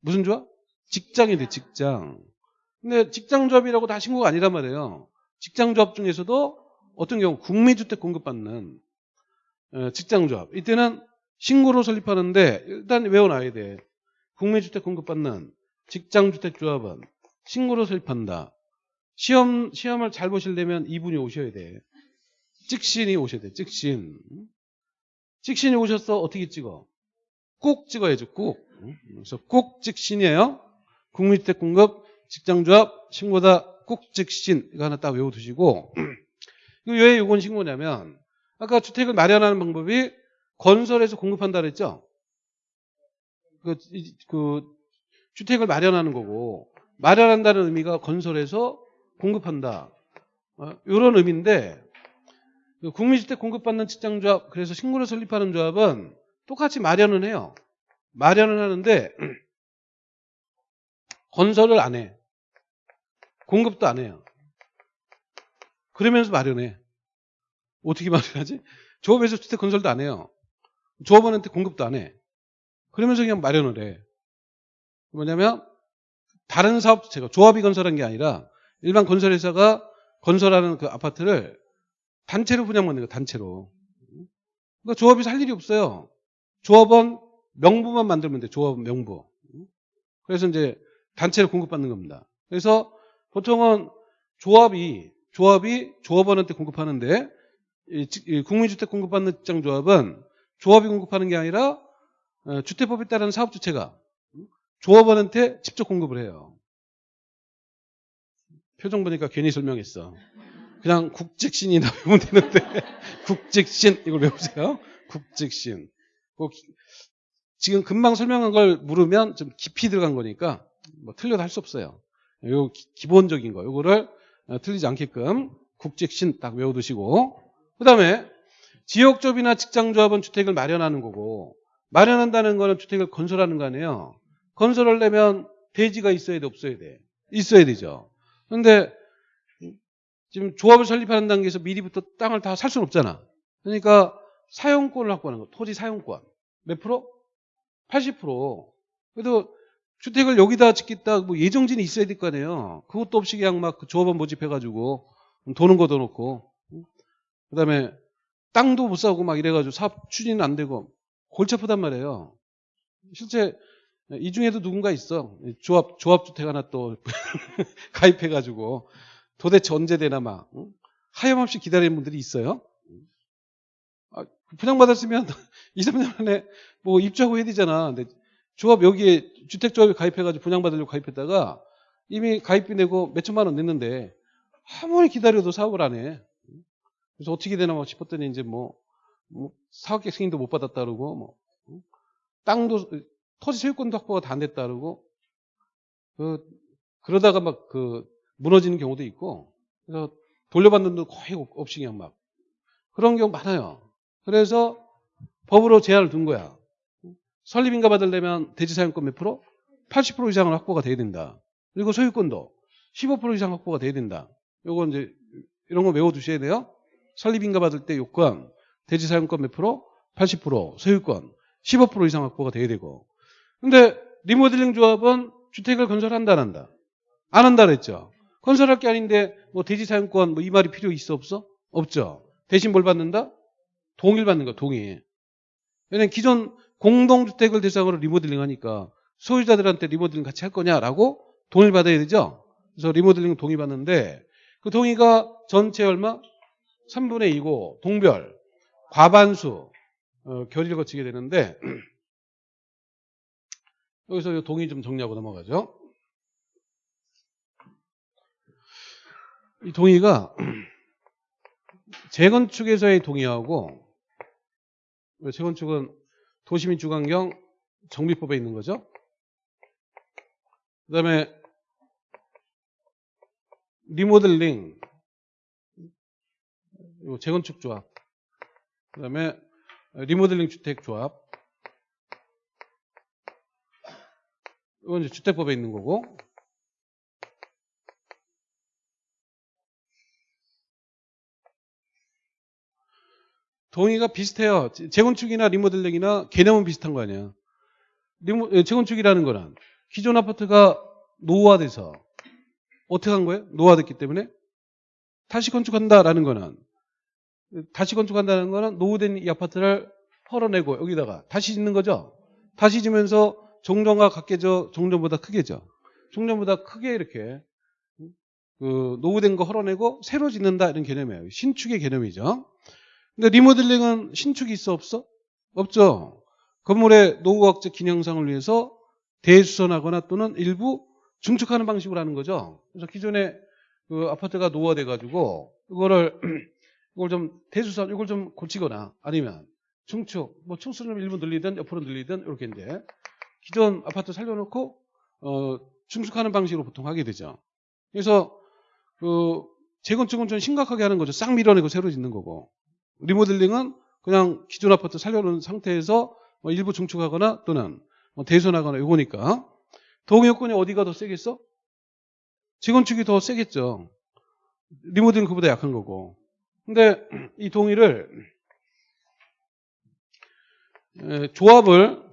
무슨 조합? 직장이 돼, 직장. 근데 직장조합이라고 다 신고가 아니란 말이에요. 직장조합 중에서도 어떤 경우 국민주택 공급받는 어, 직장조합. 이때는 신고로 설립하는데 일단 외워놔야 돼. 국민주택 공급받는 직장주택조합은 신고로 설립한다. 시험, 시험을 잘 보시려면 이분이 오셔야 돼. 찍신이 오셔야 돼. 찍신. 찍신이 오셨어. 어떻게 찍어? 꼭 찍어야죠. 꼭. 그래서 꼭 찍신이에요. 국민주택 공급 직장조합 신고다 꼭 직신 이거 하나 딱 외워두시고 이거 왜 이건 신고냐면 아까 주택을 마련하는 방법이 건설해서 공급한다 그랬죠. 그, 이- 그 주택을 마련하는 거고 마련한다는 의미가 건설해서 공급한다. 이런 의미인데 그 국민주택 공급받는 직장조합 그래서 신고를 설립하는 조합은 똑같이 마련은 해요. 마련은 하는데 건설을 안 해. 공급도 안 해요. 그러면서 마련해. 어떻게 마련하지? 조합에서 주택 건설도 안 해요. 조합원한테 공급도 안 해. 그러면서 그냥 마련을 해. 뭐냐면 다른 사업 제가 조합이 건설한 게 아니라 일반 건설회사가 건설하는 그 아파트를 단체로 분양받는 거예요. 단체로. 그러니까 조합이 살 일이 없어요. 조합원 명부만 만들면 돼. 조합원 명부. 그래서 이제 단체를 공급받는 겁니다. 그래서 보통은 조합이 조합이 조합원한테 공급하는데 국민주택 공급받는 직장조합은 조합이 공급하는 게 아니라 어, 주택법에 따른 사업주체가 조합원한테 직접 공급을 해요. 표정 보니까 괜히 설명했어. 그냥 국직신이 나오면 되는데 국직신 이걸 외우세요. 국직신. 꼭 기- 지금 금방 설명한 걸 물으면 좀 깊이 들어간 거니까 뭐 틀려도 할 수 없어요. 요 기- 기본적인 거 요거를 어, 틀리지 않게끔 국직신 딱 외워두시고 그다음에 지역조합이나 직장조합은 주택을 마련하는 거고 마련한다는 거는 주택을 건설하는 거 아니에요. 건설하려면 대지가 있어야 돼 없어야 돼? 있어야 되죠. 그런데 지금 조합을 설립하는 단계에서 미리부터 땅을 다 살 수는 없잖아. 그러니까 사용권을 확보하는 거. 토지 사용권. 몇 프로? 80%. 그래도 주택을 여기다 짓겠다 뭐 예정진이 있어야 될 거 아니에요. 그것도 없이 그냥 막그 조합원 모집해가지고 도는 거더 놓고 그다음에 땅도 못 사고 막 이래가지고 사업 추진은 안 되고 골치 아프단 말이에요. 실제 이 중에도 누군가 있어. 조합 조합 주택 하나 또 가입해가지고 도대체 언제 되나 막 응? 하염없이 기다리는 분들이 있어요. 아, 분양받았으면 2, 3년 안에 뭐 입주하고 해야 되잖아. 근데 조합 여기에 주택조합에 가입해가지고 분양받으려고 가입했다가 이미 가입비 내고 몇 천만 원 냈는데 아무리 기다려도 사업을 안 해. 그래서 어떻게 되나 뭐 싶었더니 이제 뭐, 뭐 사업계획 승인도 못 받았다 그러고 뭐 응? 땅도 토지 소유권도 확보가 다 안 됐다 그러고 그 그러다가 막 그 무너지는 경우도 있고 그래서 돌려받는 돈 거의 없- 없이 그냥 막 그런 경우 많아요. 그래서 법으로 제한을 둔 거야. 설립인가 받으려면 대지 사용권 몇 프로? 80% 이상은 확보가 돼야 된다. 그리고 소유권도 15% 이상 확보가 돼야 된다. 요거 이제 이런 거 외워 두셔야 돼요. 설립인가 받을 때 요건 대지 사용권 몇 프로? 80% 소유권 15% 이상 확보가 돼야 되고. 근데 리모델링 조합은 주택을 건설한다 안 한다? 안 한다 그랬죠. 건설할 게 아닌데 뭐 대지 사용권 뭐 이 말이 필요 있어 없어? 없죠. 대신 뭘 받는다? 동일 받는 거 동일. 왜냐면 기존 공동주택을 대상으로 리모델링 하니까 소유자들한테 리모델링 같이 할 거냐라고 동의 받아야 되죠. 그래서 리모델링 동의 받는데 그 동의가 전체 얼마? 3분의 2고 동별 과반수 어, 결의를 거치게 되는데 여기서 이 동의 좀 정리하고 넘어가죠. 이 동의가 재건축에서의 동의하고 재건축은 도시민 주관경 정비법에 있는 거죠. 그 다음에 리모델링 요 재건축 조합 그 다음에 리모델링 주택 조합 이건 이제 주택법에 있는 거고 동의가 비슷해요. 재건축이나 리모델링이나 개념은 비슷한 거 아니야. 리모, 예, 재건축이라는 거는 기존 아파트가 노후화돼서 어떻게 한 거예요? 노후화됐기 때문에 다시 건축한다라는 거는 다시 건축한다는 거는 노후된 이 아파트를 헐어내고 여기다가 다시 짓는 거죠. 다시 지면서 종전과 같게져 종전보다 크게져. 종전보다 크게 이렇게 그 노후된 거 헐어내고 새로 짓는다 이런 개념이에요. 신축의 개념이죠. 근데 리모델링은 신축이 있어 없어? 없죠. 건물의 노후학적 기능상을 위해서 대수선하거나 또는 일부 중축하는 방식으로 하는 거죠. 그래서 기존에 그 아파트가 노후화돼 가지고 이거를 이걸 좀 대수선 이걸 좀 고치거나 아니면 중축 뭐 층수를 일부 늘리든 옆으로 늘리든 이렇게 이제 기존 아파트 살려놓고 어 중축하는 방식으로 보통 하게 되죠. 그래서 그 재건축은 좀 심각하게 하는 거죠. 싹 밀어내고 새로 짓는 거고 리모델링은 그냥 기존 아파트 살려놓은 상태에서 뭐 일부 중축하거나 또는 뭐 대손하거나 이거니까 동의요건이 어디가 더 세겠어? 재건축이 더 세겠죠. 리모델링 그보다 약한 거고. 근데 이 동의를 에, 조합을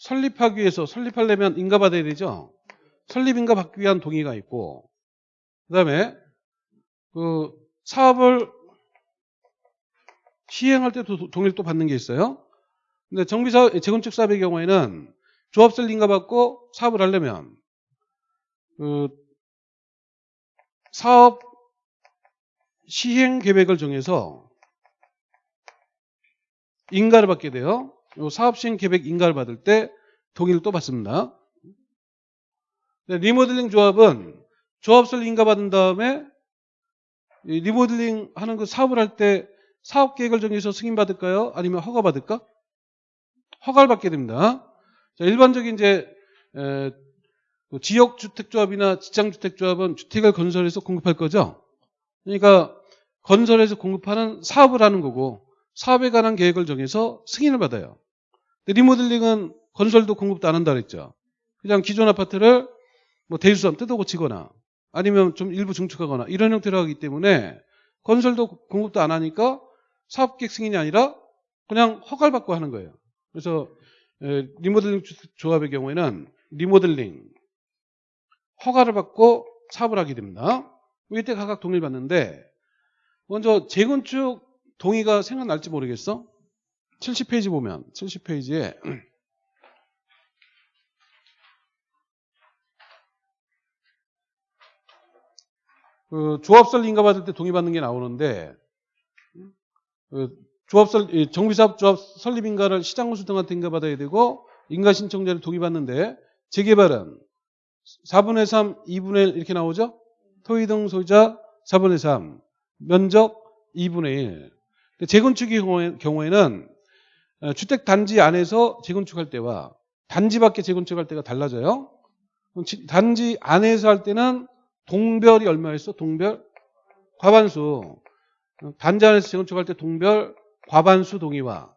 설립하기 위해서 설립하려면 인가 받아야 되죠. 설립 인가 받기 위한 동의가 있고 그다음에 그 사업을 시행할 때도 동의를 또 받는 게 있어요. 근데 정비사 재건축 사업의 경우에는 조합설 인가 받고 사업을 하려면 그 사업 시행 계획을 정해서 인가를 받게 돼요. 요 사업 시행 계획 인가를 받을 때 동의를 또 받습니다. 네, 리모델링 조합은 조합설 인가 받은 다음에 이 리모델링 하는 그 사업을 할 때 사업 계획을 정해서 승인 받을까요? 아니면 허가 받을까? 허가를 받게 됩니다. 자, 일반적인 이제 에, 그 지역주택조합이나 직장주택조합은 주택을 건설해서 공급할 거죠. 그러니까 건설해서 공급하는 사업을 하는 거고 사업에 관한 계획을 정해서 승인을 받아요. 리모델링은 건설도 공급도 안 한다 그랬죠. 그냥 기존 아파트를 뭐 대수삼 뜯어 고치거나 아니면 좀 일부 증축하거나 이런 형태로 하기 때문에 건설도 공급도 안 하니까 사업계획 승인이 아니라 그냥 허가를 받고 하는 거예요. 그래서 에, 리모델링 조합의 경우에는 리모델링 허가를 받고 사업을 하게 됩니다. 이때 각각 동의를 받는데 먼저 재건축 동의가 생각날지 모르겠어? 70페이지 보면 70페이지에 그 조합설 인가 받을 때 동의 받는 게 나오는데 그 조합설 이 정비사업 조합 설립 인가를 시장군수 등한테 인가 받아야 되고 인가 신청자를 동의 받는데 재개발은 4분의 3, 2분의 1 이렇게 나오죠? 토의 등 소유자 4분의 3, 면적 2분의 1. 재건축의 경우에- 경우에는 어, 주택 단지 안에서 재건축할 때와 단지 밖에 재건축할 때가 달라져요. 단지 안에서 할 때는 동별이 얼마였어? 동별 과반수. 어, 단지 안에서 재건축할 때 동별 과반수 동의와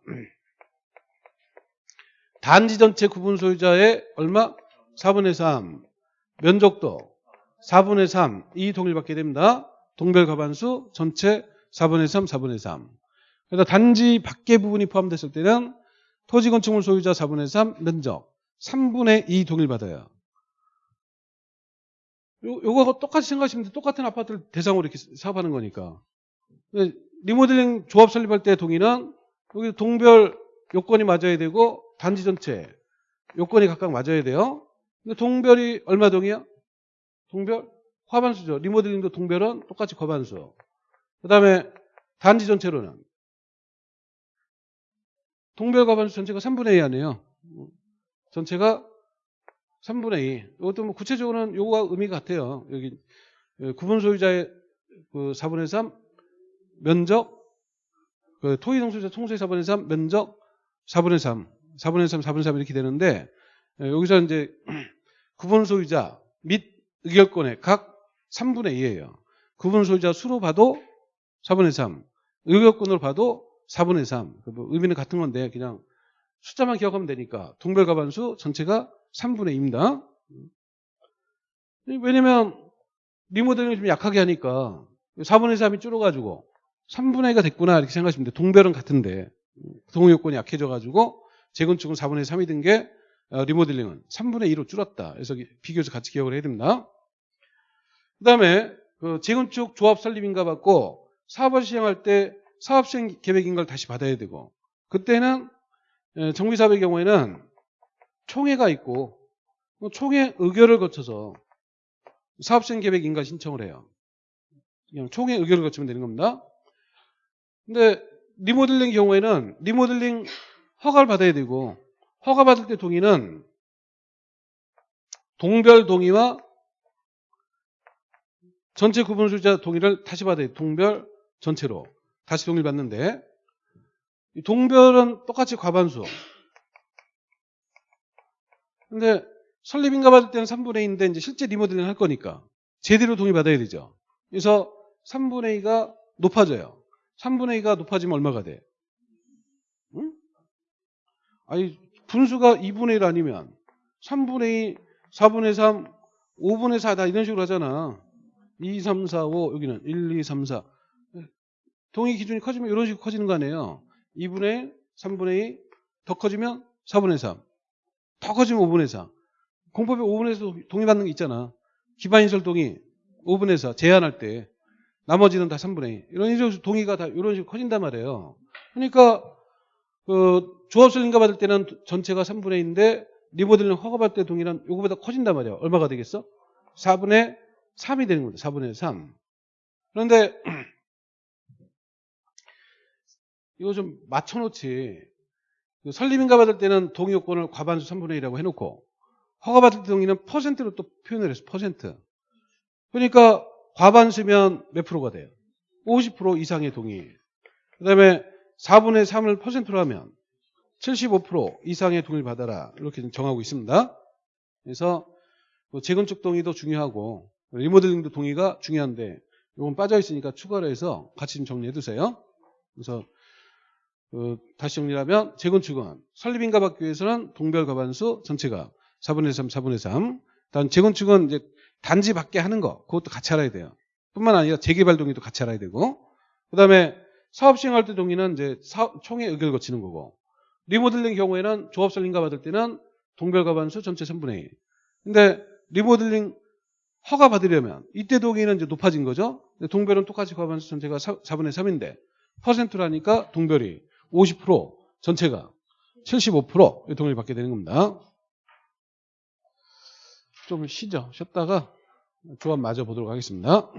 단지 전체 구분 소유자의 얼마? 4분의 3. 면적도 4분의 3. 이 동의를 받게 됩니다. 동별 과반수 전체 4분의 3, 4분의 3. 그래서 단지 밖의 부분이 포함됐을 때는 토지 건축물 소유자 4분의 3, 면적 3분의 2 동의를 받아요. 요, 요거 똑같이 생각하시면 돼. 똑같은 아파트를 대상으로 이렇게 사업하는 거니까. 리모델링 조합 설립할 때 동의는 여기 동별 요건이 맞아야 되고 단지 전체 요건이 각각 맞아야 돼요. 근데 동별이 얼마 동이야? 동별 과반수죠. 리모델링도 동별은 똑같이 과반수. 그 다음에 단지 전체로는 동별 과반수 전체가 3분의 2 아니에요. 전체가 3분의 2. 이것도 뭐 구체적으로는 요거와 의미가 같아요. 여기 예, 구분 소유자의 그 4분의 3 면적 그 토의 동소유자 총수의 4분의 3 면적 4분의 3 4분의 3 4분의 3 이렇게 되는데 예, 여기서 이제 구분 소유자 및 의결권의 각 3분의 2예요. 구분 소유자 수로 봐도 4분의 3 의결권으로 봐도 4분의 3 뭐 의미는 같은 건데 그냥 숫자만 기억하면 되니까 동별 과반수 전체가 3분의 2입니다. 왜냐면 리모델링을 좀 약하게 하니까 4분의 3이 줄어가지고 3분의 2가 됐구나 이렇게 생각하시면 돼요. 동별은 같은데 동의 요건이 약해져가지고 재건축은 4분의 3이 든게 어, 리모델링은 3분의 2로 줄었다. 그래서 비교해서 같이 기억을 해야 됩니다. 그 다음에 그 재건축 조합 설립인가 받고 사업을 시행할 때 사업 시행 계획인가를 다시 받아야 되고 그때는 에, 정비사업의 경우에는 총회가 있고 뭐 총회 의결을 거쳐서 사업 시행 계획 인가 신청을 해요. 그냥 총회 의결을 거치면 되는 겁니다. 근데 리모델링 경우에는 리모델링 허가를 받아야 되고 허가 받을 때 동의는 동별 동의와 전체 구분 소유자 동의를 다시 받아야 돼. 동별 전체로 다시 받는데 이 동별은 똑같이 과반수. 근데 설립인가 받을 때는 3분의 2인데 이제 실제 리모델링 할 거니까 제대로 동의 받아야 되죠. 그래서 3분의 2가 높아져요. 3분의 2가 높아지면 얼마가 돼? 응? 아니 분수가 2분의 1 아니면 3분의 2, 4분의 3, 5분의 4 다 이런 식으로 하잖아. 2, 3, 4, 5 여기는 1, 2, 3, 4 동의 기준이 커지면 이런 식으로 커지는 거 아니에요. 2분의 1, 3분의 2, 더 커지면 4분의 3, 더 커지면 5분의 4. 공법에 5분의 4 동의받는 게 있잖아. 기반인설 동의 5분의 4 제한할 때 나머지는 다 3분의 2. 이런 식으로 동의가 다 이런 식으로 커진단 말이에요. 그러니까 그 조합 설립가 받을 때는 전체가 3분의 2인데 리모델링 허가받을 때 동의는 요거보다 커진단 말이야. 얼마가 되겠어? 4분의 3이 되는 겁니다. 4분의 3. 그런데 이거 좀 맞춰놓지. 그 설립인가 받을 때는 동의 요건을 과반수 3분의 1이라고 해놓고 허가 받을 때 동의는 퍼센트로 또 표현을 했어. 퍼센트. 그러니까 과반수면 몇 프로가 돼요? 50% 이상의 동의. 그 다음에 4분의 3을 퍼센트로 하면 75% 이상의 동의를 받아라. 이렇게 좀 정하고 있습니다. 그래서 뭐 재건축 동의도 중요하고 리모델링도 동의가 중요한데 이건 빠져 있으니까 추가로 해서 같이 좀 정리해 두세요. 그래서 그 다시 정리하면 재건축은 설립인가 받기 위해서는 동별 과반수 전체가 4분의 3, 4분의 3. 다음 재건축은 이제 단지 받게 하는 거 그것도 같이 알아야 돼요. 뿐만 아니라 재개발 동의도 같이 알아야 되고 그다음에 사업 시행할 때 동의는 이제 사- 총회 의결을 거치는 거고 리모델링 경우에는 조합 설립인가 받을 때는 동별 과반수 전체 3분의 1. 근데 리모델링 허가 받으려면 이때 동의는 이제 높아진 거죠. 동별은 똑같이 과반수 전체가 4, 4분의 3인데 퍼센트라니까 동별이 50% 전체가 75% 동의를 받게 되는 겁니다. 좀 쉬죠. 쉬었다가 조합 마저 보도록 하겠습니다.